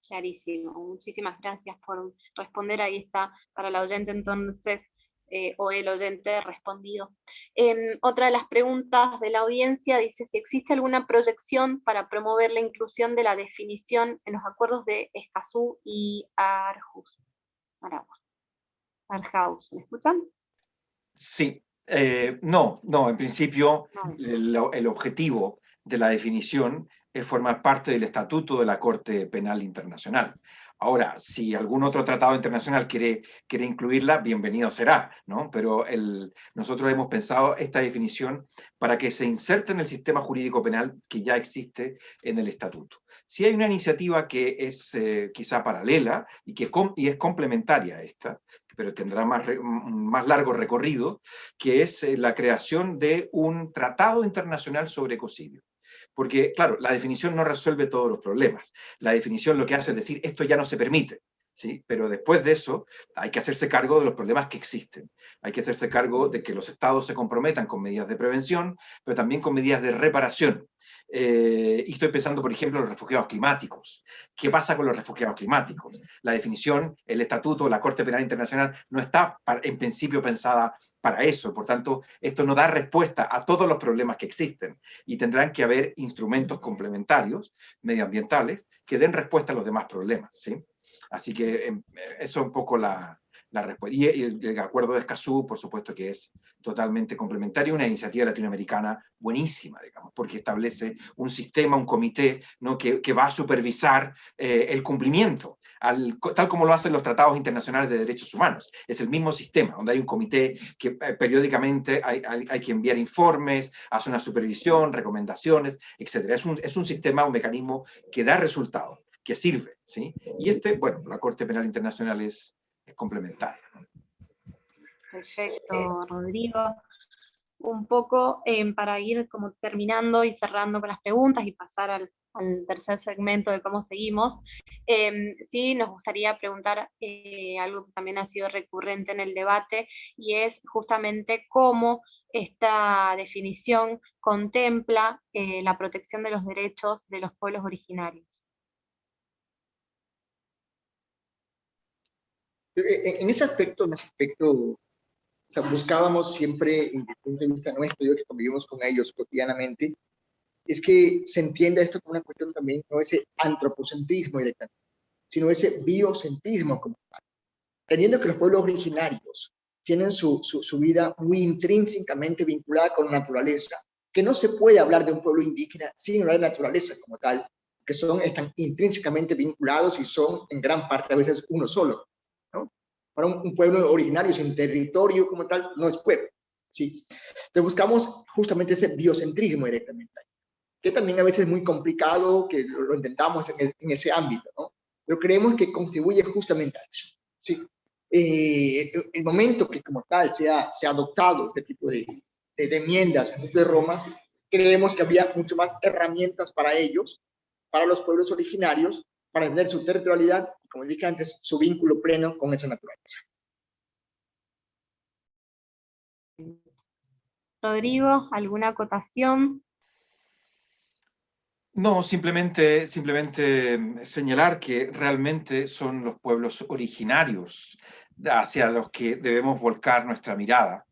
Clarísimo, muchísimas gracias por responder, ahí está para la oyente entonces, eh, o el oyente respondido. Em, otra de las preguntas de la audiencia dice si existe alguna proyección para promover la inclusión de la definición en los acuerdos de Escazú y Arhus. Arhaus, ¿me escuchan? Sí, eh, no, no, en principio el, objetivo de la definición es formar parte del estatuto de la Corte Penal Internacional. Ahora, si algún otro tratado internacional quiere, quiere incluirla, bienvenido será, ¿no? Pero nosotros hemos pensado esta definición para que se inserte en el sistema jurídico penal que ya existe en el estatuto. Si hay una iniciativa que es eh, quizá paralela y que es complementaria a esta, pero tendrá más, más largo recorrido, que es eh, la creación de un tratado internacional sobre ecocidio. Porque, claro, la definición no resuelve todos los problemas. La definición lo que hace es decir, esto ya no se permite. ¿Sí? Pero después de eso hay que hacerse cargo de los problemas que existen. Hay que hacerse cargo de que los estados se comprometan con medidas de prevención, pero también con medidas de reparación. Eh, y estoy pensando, por ejemplo, en los refugiados climáticos. ¿Qué pasa con los refugiados climáticos? La definición, el estatuto, la Corte Penal Internacional no está en principio pensada para eso. Por tanto, esto no da respuesta a todos los problemas que existen y tendrán que haber instrumentos complementarios, medioambientales, que den respuesta a los demás problemas. ¿sí? Así que em, eso es un poco la, y el, acuerdo de Escazú, por supuesto que es totalmente complementario, una iniciativa latinoamericana buenísima, digamos, porque establece un sistema, un comité, ¿no? que, que va a supervisar eh, el cumplimiento, al, tal como lo hacen los tratados internacionales de derechos humanos. Es el mismo sistema, donde hay un comité que eh, periódicamente hay, hay, que enviar informes, hace una supervisión, recomendaciones, etc. Es un, es un sistema, un mecanismo que da resultados, que sirve. ¿sí? Y este, bueno, la Corte Penal Internacional es, es complementario. Perfecto, Rodrigo. Un poco em, para ir como terminando y cerrando con las preguntas y pasar al, tercer segmento de cómo seguimos, em, sí nos gustaría preguntar eh, algo que también ha sido recurrente en el debate, y es justamente cómo esta definición contempla eh, la protección de los derechos de los pueblos originarios. Eh, en ese aspecto, en ese aspecto, buscábamos siempre, desde el punto de vista nuestro, yo que convivimos con ellos cotidianamente, es que se entienda esto como una cuestión también, no ese antropocentrismo directamente, sino ese biocentrismo como tal. Teniendo que los pueblos originarios tienen su, su, vida muy intrínsecamente vinculada con la naturaleza, que no se puede hablar de un pueblo indígena sin hablar de naturaleza como tal, que son, están intrínsecamente vinculados y son en gran parte a veces uno solo para un, pueblo originario sin territorio como tal, no es pueblo. ¿sí? Entonces buscamos justamente ese biocentrismo directamente, que también a veces es muy complicado, que lo, intentamos en, ese ámbito, ¿no? pero creemos que contribuye justamente a eso. ¿sí? Eh, el momento que como tal se ha, se ha adoptado este tipo de, de, enmiendas en de Roma, creemos que había mucho más herramientas para ellos, para los pueblos originarios, para entender su territorialidad como dije antes, su vínculo pleno con esa naturaleza. Rodrigo, ¿alguna acotación? No, simplemente, simplemente mm, señalar que realmente son los pueblos originarios hacia los que debemos volcar nuestra mirada,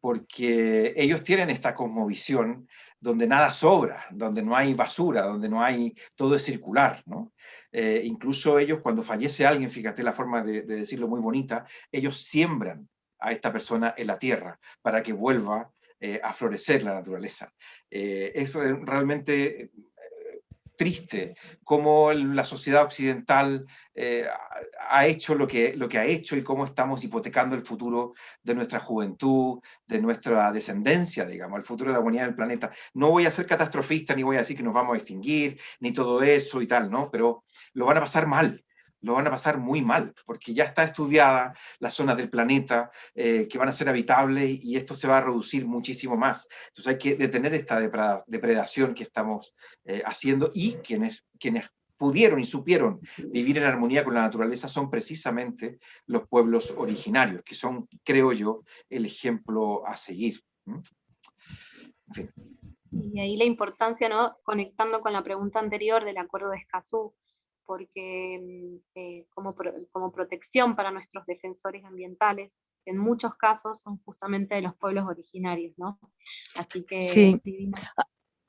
porque ellos tienen esta cosmovisión donde nada sobra, donde no hay basura, donde no hay, todo es circular, ¿no? Eh, incluso ellos cuando fallece alguien, fíjate la forma de, decirlo muy bonita, ellos siembran a esta persona en la tierra para que vuelva eh, a florecer la naturaleza. Eh, es realmente triste cómo la sociedad occidental eh, ha hecho lo que, lo que ha hecho y cómo estamos hipotecando el futuro de nuestra juventud, de nuestra descendencia, digamos, el futuro de la humanidad del planeta. No voy a ser catastrofista, ni voy a decir que nos vamos a extinguir, ni todo eso y tal, ¿no? Pero lo van a pasar mal lo van a pasar muy mal, porque ya está estudiada las zonas del planeta eh, que van a ser habitables y esto se va a reducir muchísimo más. Entonces hay que detener esta depredación que estamos eh, haciendo y quienes, quienes pudieron y supieron vivir en armonía con la naturaleza son precisamente los pueblos originarios, que son, creo yo, el ejemplo a seguir. Y ahí la importancia, conectando con la pregunta anterior del acuerdo de Escazú, porque eh, como, como protección para nuestros defensores ambientales, en muchos casos son justamente de los pueblos originarios, ¿no? Así que... Sí.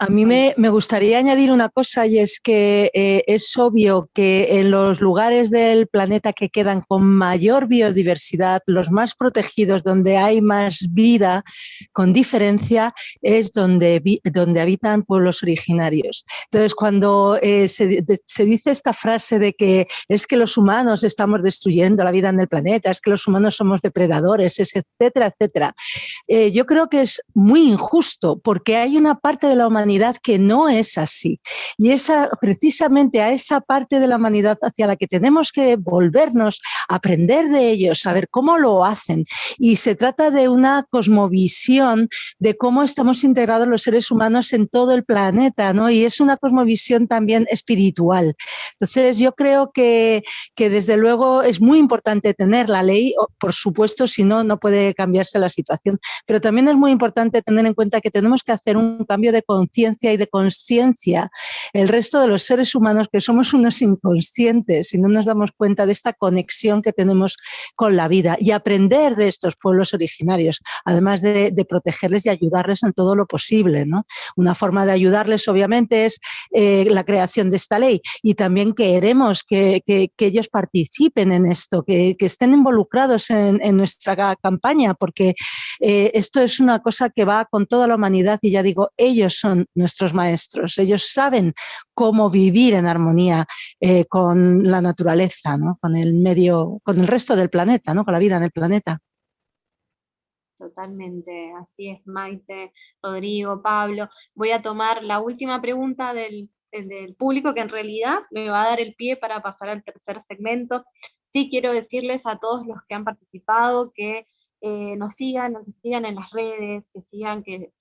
A mí me, gustaría añadir una cosa y es que eh, es obvio que en los lugares del planeta que quedan con mayor biodiversidad, los más protegidos, donde hay más vida, con diferencia, es donde, donde habitan pueblos originarios. Entonces, cuando eh, se, dice esta frase de que es que los humanos estamos destruyendo la vida en el planeta, es que los humanos somos depredadores, etcétera, etcétera, eh, yo creo que es muy injusto porque hay una parte de la humanidad que no es así. Y esa, precisamente a esa parte de la humanidad hacia la que tenemos que volvernos, aprender de ellos, saber cómo lo hacen. Y se trata de una cosmovisión de cómo estamos integrados los seres humanos en todo el planeta, ¿no? Y es una cosmovisión también espiritual. Entonces yo creo que, que desde luego es muy importante tener la ley, por supuesto, si no, no puede cambiarse la situación, pero también es muy importante tener en cuenta que tenemos que hacer un cambio de conciencia y de conciencia el resto de los seres humanos que somos unos inconscientes y no nos damos cuenta de esta conexión que tenemos con la vida y aprender de estos pueblos originarios, además de, protegerles y ayudarles en todo lo posible. ¿no? Una forma de ayudarles obviamente es eh, la creación de esta ley y también queremos que, que, ellos participen en esto, que, que estén involucrados en, en, nuestra campaña porque eh, esto es una cosa que va con toda la humanidad y ya digo, ellos son nuestros maestros. Ellos saben cómo vivir en armonía eh, con la naturaleza, con el medio, con el resto del planeta, ¿no? con la vida en el planeta. Totalmente, así es Maite, Rodrigo, Pablo. Voy a tomar la última pregunta del, del público que en realidad me va a dar el pie para pasar al tercer segmento. Sí quiero decirles a todos los que han participado que eh, nos sigan, nos sigan en las redes, que sigan, que,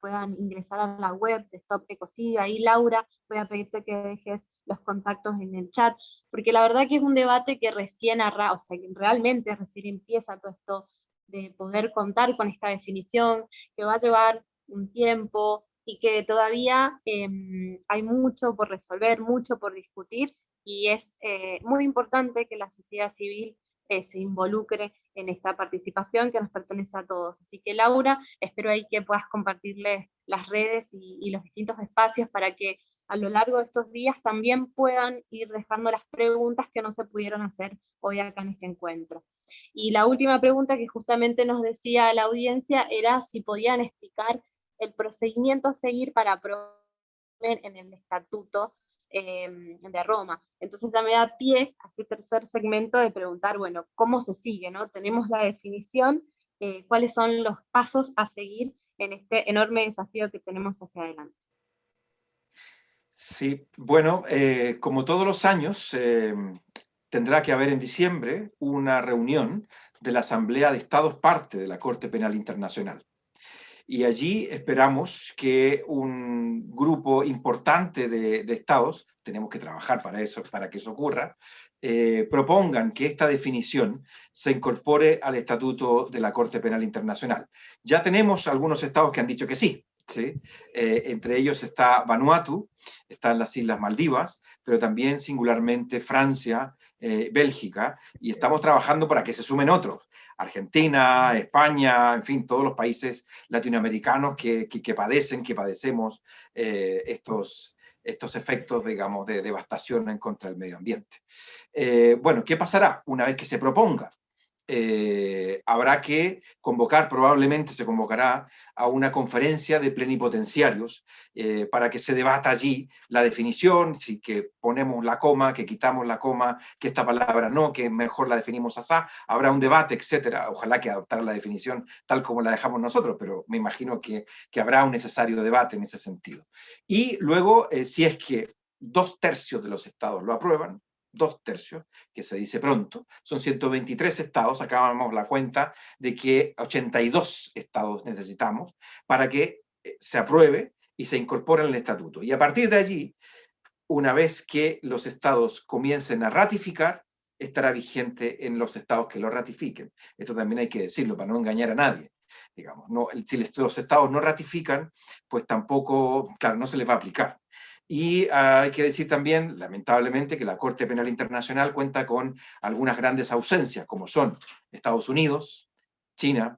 puedan ingresar a la web de Stop Ecocidio. Ahí, Laura, voy a pedirte que dejes los contactos en el chat, porque la verdad que es un debate que recién arra, o sea, que realmente recién empieza todo esto de poder contar con esta definición, que va a llevar un tiempo y que todavía em, hay mucho por resolver, mucho por discutir, y es eh, muy importante que la sociedad civil eh, se involucre en esta participación que nos pertenece a todos. Así que Laura, espero ahí que puedas compartirles las redes y, los distintos espacios para que a lo largo de estos días también puedan ir dejando las preguntas que no se pudieron hacer hoy acá en este encuentro. Y la última pregunta que justamente nos decía la audiencia era si podían explicar el procedimiento a seguir para en el estatuto Em, de Roma. Entonces ya me da pie a este tercer segmento de preguntar, bueno, ¿cómo se sigue? No? Tenemos la definición, eh, cuáles son los pasos a seguir en este enorme desafío que tenemos hacia adelante. Sí, bueno, eh, como todos los años, em, tendrá que haber en diciembre una reunión de la Asamblea de Estados parte de la Corte Penal Internacional y allí esperamos que un grupo importante de, estados, tenemos que trabajar para eso, para que eso ocurra, eh, propongan que esta definición se incorpore al Estatuto de la Corte Penal Internacional. Ya tenemos algunos estados que han dicho que sí, ¿sí? Eh, entre ellos está Vanuatu, están las Islas Maldivas, pero también singularmente Francia, eh, Bélgica, y estamos trabajando para que se sumen otros. Argentina, España, en fin, todos los países latinoamericanos que, padecen, que padecemos eh, estos, estos efectos, digamos, de devastación en contra del medio ambiente. Eh, bueno, ¿qué pasará una vez que se proponga? Eh, habrá que convocar, probablemente se convocará a una conferencia de plenipotenciarios eh, para que se debata allí la definición, si que ponemos la coma, que quitamos la coma, que esta palabra no, que mejor la definimos así, habrá un debate, etcétera. Ojalá que adoptar la definición tal como la dejamos nosotros, pero me imagino que, habrá un necesario debate en ese sentido. Y luego, eh, si es que dos tercios de los estados lo aprueban, dos tercios, que se dice pronto, son 123 estados, acabamos la cuenta de que 82 estados necesitamos para que eh, se apruebe y se incorpore el estatuto. Y a partir de allí, una vez que los estados comiencen a ratificar, estará vigente en los estados que lo ratifiquen. Esto también hay que decirlo para no engañar a nadie. Digamos, no, si los estados no ratifican, pues tampoco, claro, no se les va a aplicar. Y ah, hay que decir también, lamentablemente, que la Corte Penal Internacional cuenta con algunas grandes ausencias, como son Estados Unidos, China,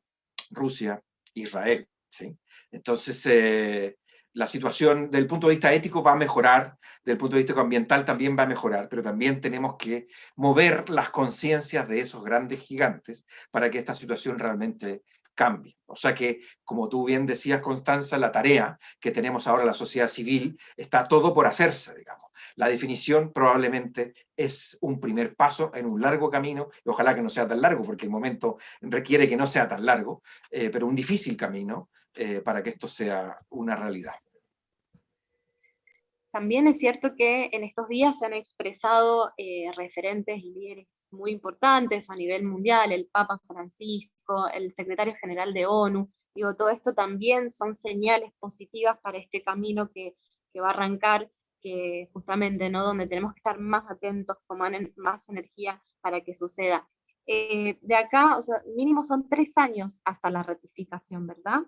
Rusia, Israel. ¿sí? Entonces, eh, la situación del punto de vista ético va a mejorar, del punto de vista ambiental también va a mejorar, pero también tenemos que mover las conciencias de esos grandes gigantes para que esta situación realmente cambie. O sea que, como tú bien decías, Constanza, la tarea que tenemos ahora la sociedad civil está todo por hacerse, digamos. La definición probablemente es un primer paso en un largo camino, y ojalá que no sea tan largo, porque el momento requiere que no sea tan largo, eh, pero un difícil camino eh, para que esto sea una realidad. También es cierto que en estos días se han expresado eh, referentes y líderes muy importantes a nivel mundial, el Papa Francisco, el secretario general de ONU, digo, todo esto también son señales positivas para este camino que, que va a arrancar, que justamente, ¿no? Donde tenemos que estar más atentos, tomar más energía para que suceda. Eh, de acá, o sea, mínimo son tres años hasta la ratificación, ¿verdad?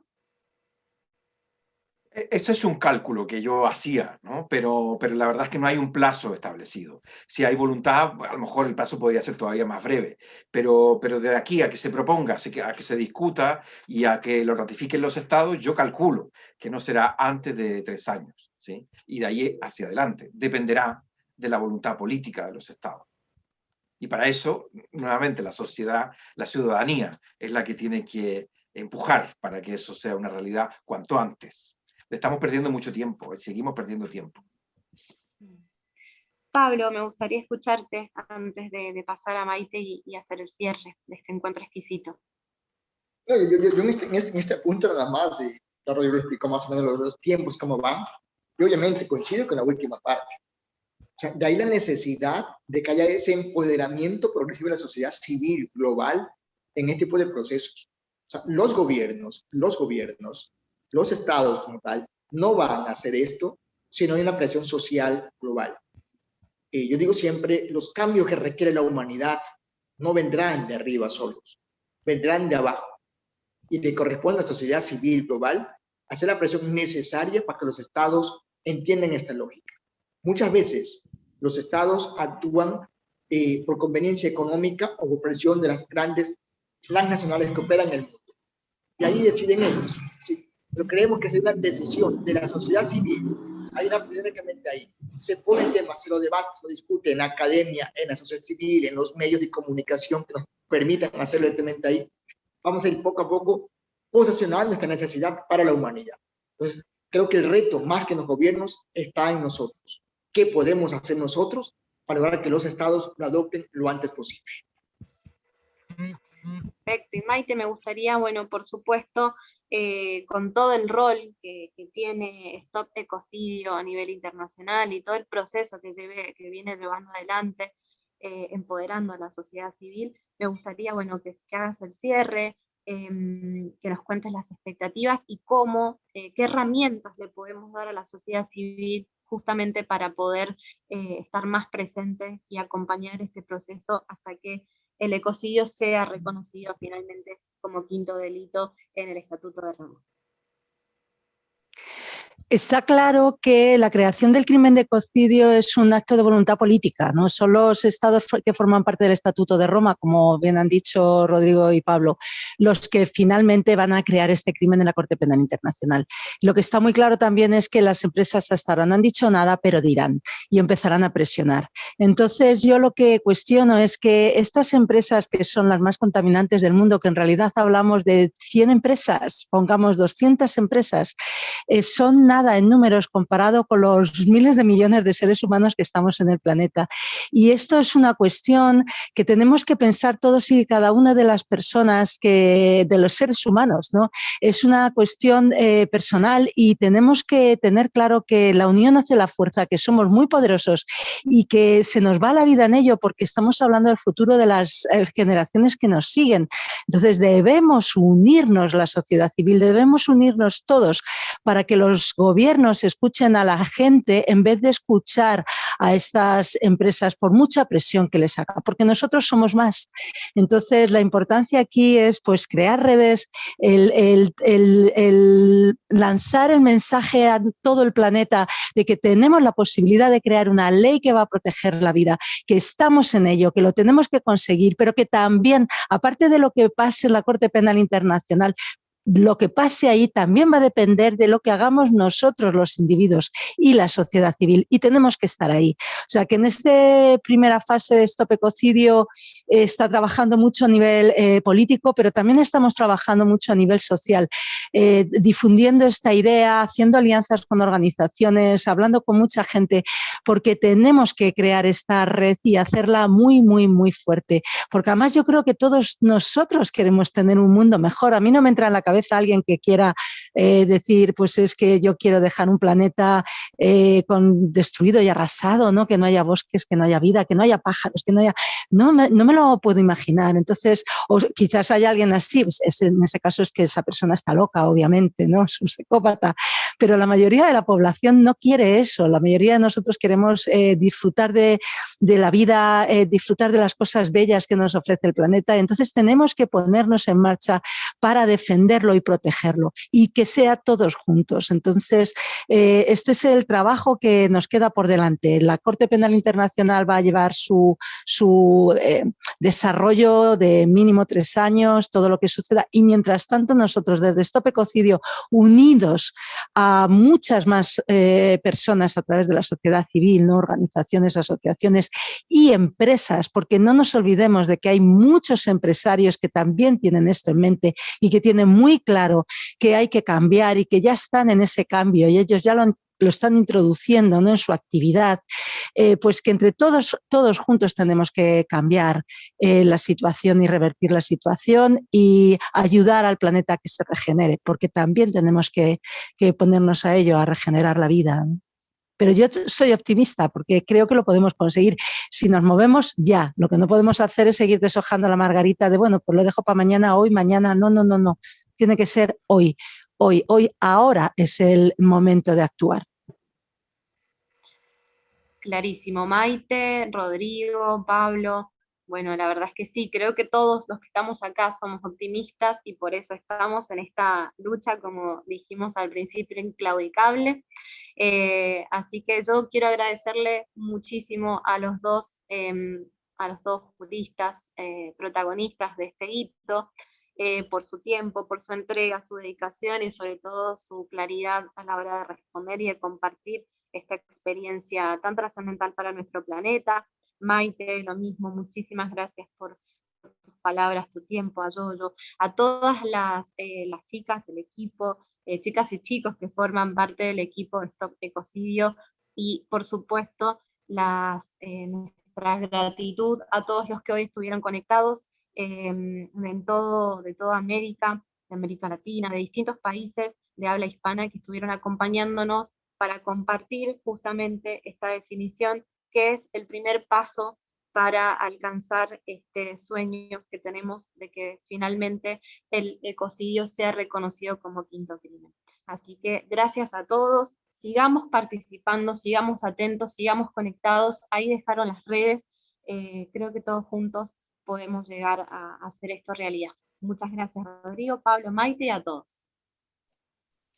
E, ese es un cálculo que yo hacía, ¿no? pero, pero la verdad es que no hay un plazo establecido. Si hay voluntad, a lo mejor el plazo podría ser todavía más breve, pero, pero de aquí a que se proponga, a que se discuta y a que lo ratifiquen los estados, yo calculo que no será antes de tres años, ¿sí? y de ahí hacia adelante. Dependerá de la voluntad política de los estados. Y para eso, nuevamente, la sociedad, la ciudadanía es la que tiene que empujar para que eso sea una realidad cuanto antes estamos perdiendo mucho tiempo, seguimos perdiendo tiempo. Pablo, me gustaría escucharte antes de, pasar a Maite y, hacer el cierre de este encuentro exquisito. yo, en, este, en, este, en, este, punto nada más, y claro, yo lo explico más o menos los, los tiempos, cómo van, y obviamente coincido con la última parte. O sea, de ahí la necesidad de que haya ese empoderamiento progresivo de la sociedad civil global en este tipo de procesos. O sea, los gobiernos, los gobiernos los estados como tal no van a hacer esto si no hay una presión social global. Eh, yo digo siempre, los cambios que requiere la humanidad no vendrán de arriba solos, vendrán de abajo. Y le corresponde a la sociedad civil global hacer la presión necesaria para que los estados entiendan esta lógica. Muchas veces los estados actúan eh, por conveniencia económica o por presión de las grandes transnacionales que operan en el mundo. Y ahí deciden ellos pero creemos que es una decisión de la sociedad civil. Hay una únicamente ahí. Se pone el tema, se lo debate, se lo discute en la academia, en la sociedad civil, en los medios de comunicación que nos permitan hacerlo directamente ahí. Vamos a ir poco a poco posicionando esta necesidad para la humanidad. Entonces, creo que el reto, más que en los gobiernos, está en nosotros. ¿Qué podemos hacer nosotros para lograr que los estados lo adopten lo antes posible? Perfecto. Y Maite, me gustaría, bueno, por supuesto, eh, con todo el rol que, tiene Stop Ecocidio a nivel internacional y todo el proceso que, que viene llevando adelante, eh, empoderando a la sociedad civil, me gustaría bueno, que, hagas el cierre, em, que nos cuentes las expectativas y cómo, eh, qué herramientas le podemos dar a la sociedad civil justamente para poder estar más presente y acompañar este proceso hasta que el ecocidio sea reconocido finalmente como quinto delito en el Estatuto de Roma. Está claro que la creación del crimen de ecocidio es un acto de voluntad política, no son los estados que forman parte del Estatuto de Roma, como bien han dicho Rodrigo y Pablo, los que finalmente van a crear este crimen en la Corte Penal Internacional. Lo que está muy claro también es que las empresas hasta ahora no han dicho nada, pero dirán y empezarán a presionar. Entonces yo lo que cuestiono es que estas empresas que son las más contaminantes del mundo, que en realidad hablamos de 100 empresas, pongamos 200 empresas, eh, son nada en números comparado con los miles de millones de seres humanos que estamos en el planeta. Y esto es una cuestión que tenemos que pensar todos y cada una de las personas, que, de los seres humanos. ¿no? Es una cuestión eh, personal y tenemos que tener claro que la unión hace la fuerza, que somos muy poderosos y que se nos va la vida en ello porque estamos hablando del futuro de las eh, generaciones que nos siguen. Entonces debemos unirnos la sociedad civil, debemos unirnos todos para que los gobiernos escuchen a la gente en vez de escuchar a estas empresas por mucha presión que les haga, porque nosotros somos más. Entonces, la importancia aquí es pues crear redes, el, lanzar el mensaje a todo el planeta de que tenemos la posibilidad de crear una ley que va a proteger la vida, que estamos en ello, que lo tenemos que conseguir, pero que también, aparte de lo que pase en la Corte Penal Internacional, lo que pase ahí también va a depender de lo que hagamos nosotros los individuos y la sociedad civil y tenemos que estar ahí. O sea que en esta primera fase de Stop Ecocidio eh, está trabajando mucho a nivel eh, político, pero también estamos trabajando mucho a nivel social, eh, difundiendo esta idea, haciendo alianzas con organizaciones, hablando con mucha gente, porque tenemos que crear esta red y hacerla muy, muy, muy fuerte. Porque además yo creo que todos nosotros queremos tener un mundo mejor. A mí no me entra en la cabeza alguien que quiera eh, decir, pues es que yo quiero dejar un planeta eh, con, destruido y arrasado, ¿no? que no haya bosques, que no haya vida, que no haya pájaros, que no haya... No me, no me lo puedo imaginar. Entonces, o quizás haya alguien así, pues en ese caso es que esa persona está loca, obviamente, ¿no? es un psicópata, pero la mayoría de la población no quiere eso. La mayoría de nosotros queremos eh, disfrutar de, de, la vida, disfrutar de las cosas bellas que nos ofrece el planeta. Entonces tenemos que ponernos en marcha para defender y protegerlo y que sea todos juntos. Entonces, eh, este es el trabajo que nos queda por delante. La Corte Penal Internacional va a llevar su, su eh, desarrollo de mínimo tres años, todo lo que suceda y mientras tanto nosotros desde Stop Ecocidio unidos a muchas más eh, personas a través de la sociedad civil, ¿no? organizaciones, asociaciones y empresas, porque no nos olvidemos de que hay muchos empresarios que también tienen esto en mente y que tienen muy claro que hay que cambiar y que ya están en ese cambio y ellos ya lo están introduciendo ¿no? en su actividad, eh, pues que entre todos, todos juntos tenemos que cambiar eh, la situación y revertir la situación y ayudar al planeta a que se regenere, porque también tenemos que, ponernos a ello, a regenerar la vida. Pero yo soy optimista porque creo que lo podemos conseguir. Si nos movemos, ya. Lo que no podemos hacer es seguir deshojando la margarita de, bueno, pues lo dejo para mañana, hoy, mañana. No, no, no, no tiene que ser hoy, hoy, hoy, ahora es el momento de actuar. Clarísimo, Maite, Rodrigo, Pablo, bueno, la verdad es que sí, creo que todos los que estamos acá somos optimistas y por eso estamos en esta lucha, como dijimos al principio, inclaudicable. Eh, así que yo quiero agradecerle muchísimo a los dos, em, a los dos juristas eh, protagonistas de este hito, eh, por su tiempo, por su entrega, su dedicación y sobre todo su claridad a la hora de responder y de compartir esta experiencia tan trascendental para nuestro planeta. Maite, lo mismo, muchísimas gracias por, tus palabras, tu tiempo, a Yoyo, a todas las, eh, las chicas, el equipo, eh, chicas y chicos que forman parte del equipo de Stop Ecocidio, y por supuesto las, nuestra gratitud a todos los que hoy estuvieron conectados, Em, en todo, de toda América, de América Latina, de distintos países de habla hispana que estuvieron acompañándonos para compartir justamente esta definición, que es el primer paso para alcanzar este sueño que tenemos de que finalmente el ecocidio sea reconocido como quinto crimen. Así que gracias a todos, sigamos participando, sigamos atentos, sigamos conectados, ahí dejaron las redes, eh, creo que todos juntos podemos llegar a, hacer esto realidad. Muchas gracias Rodrigo, Pablo, Maite y a todos.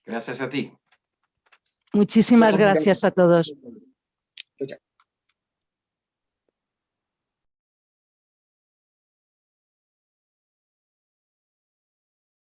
Gracias a ti. Muchísimas gracias a todos.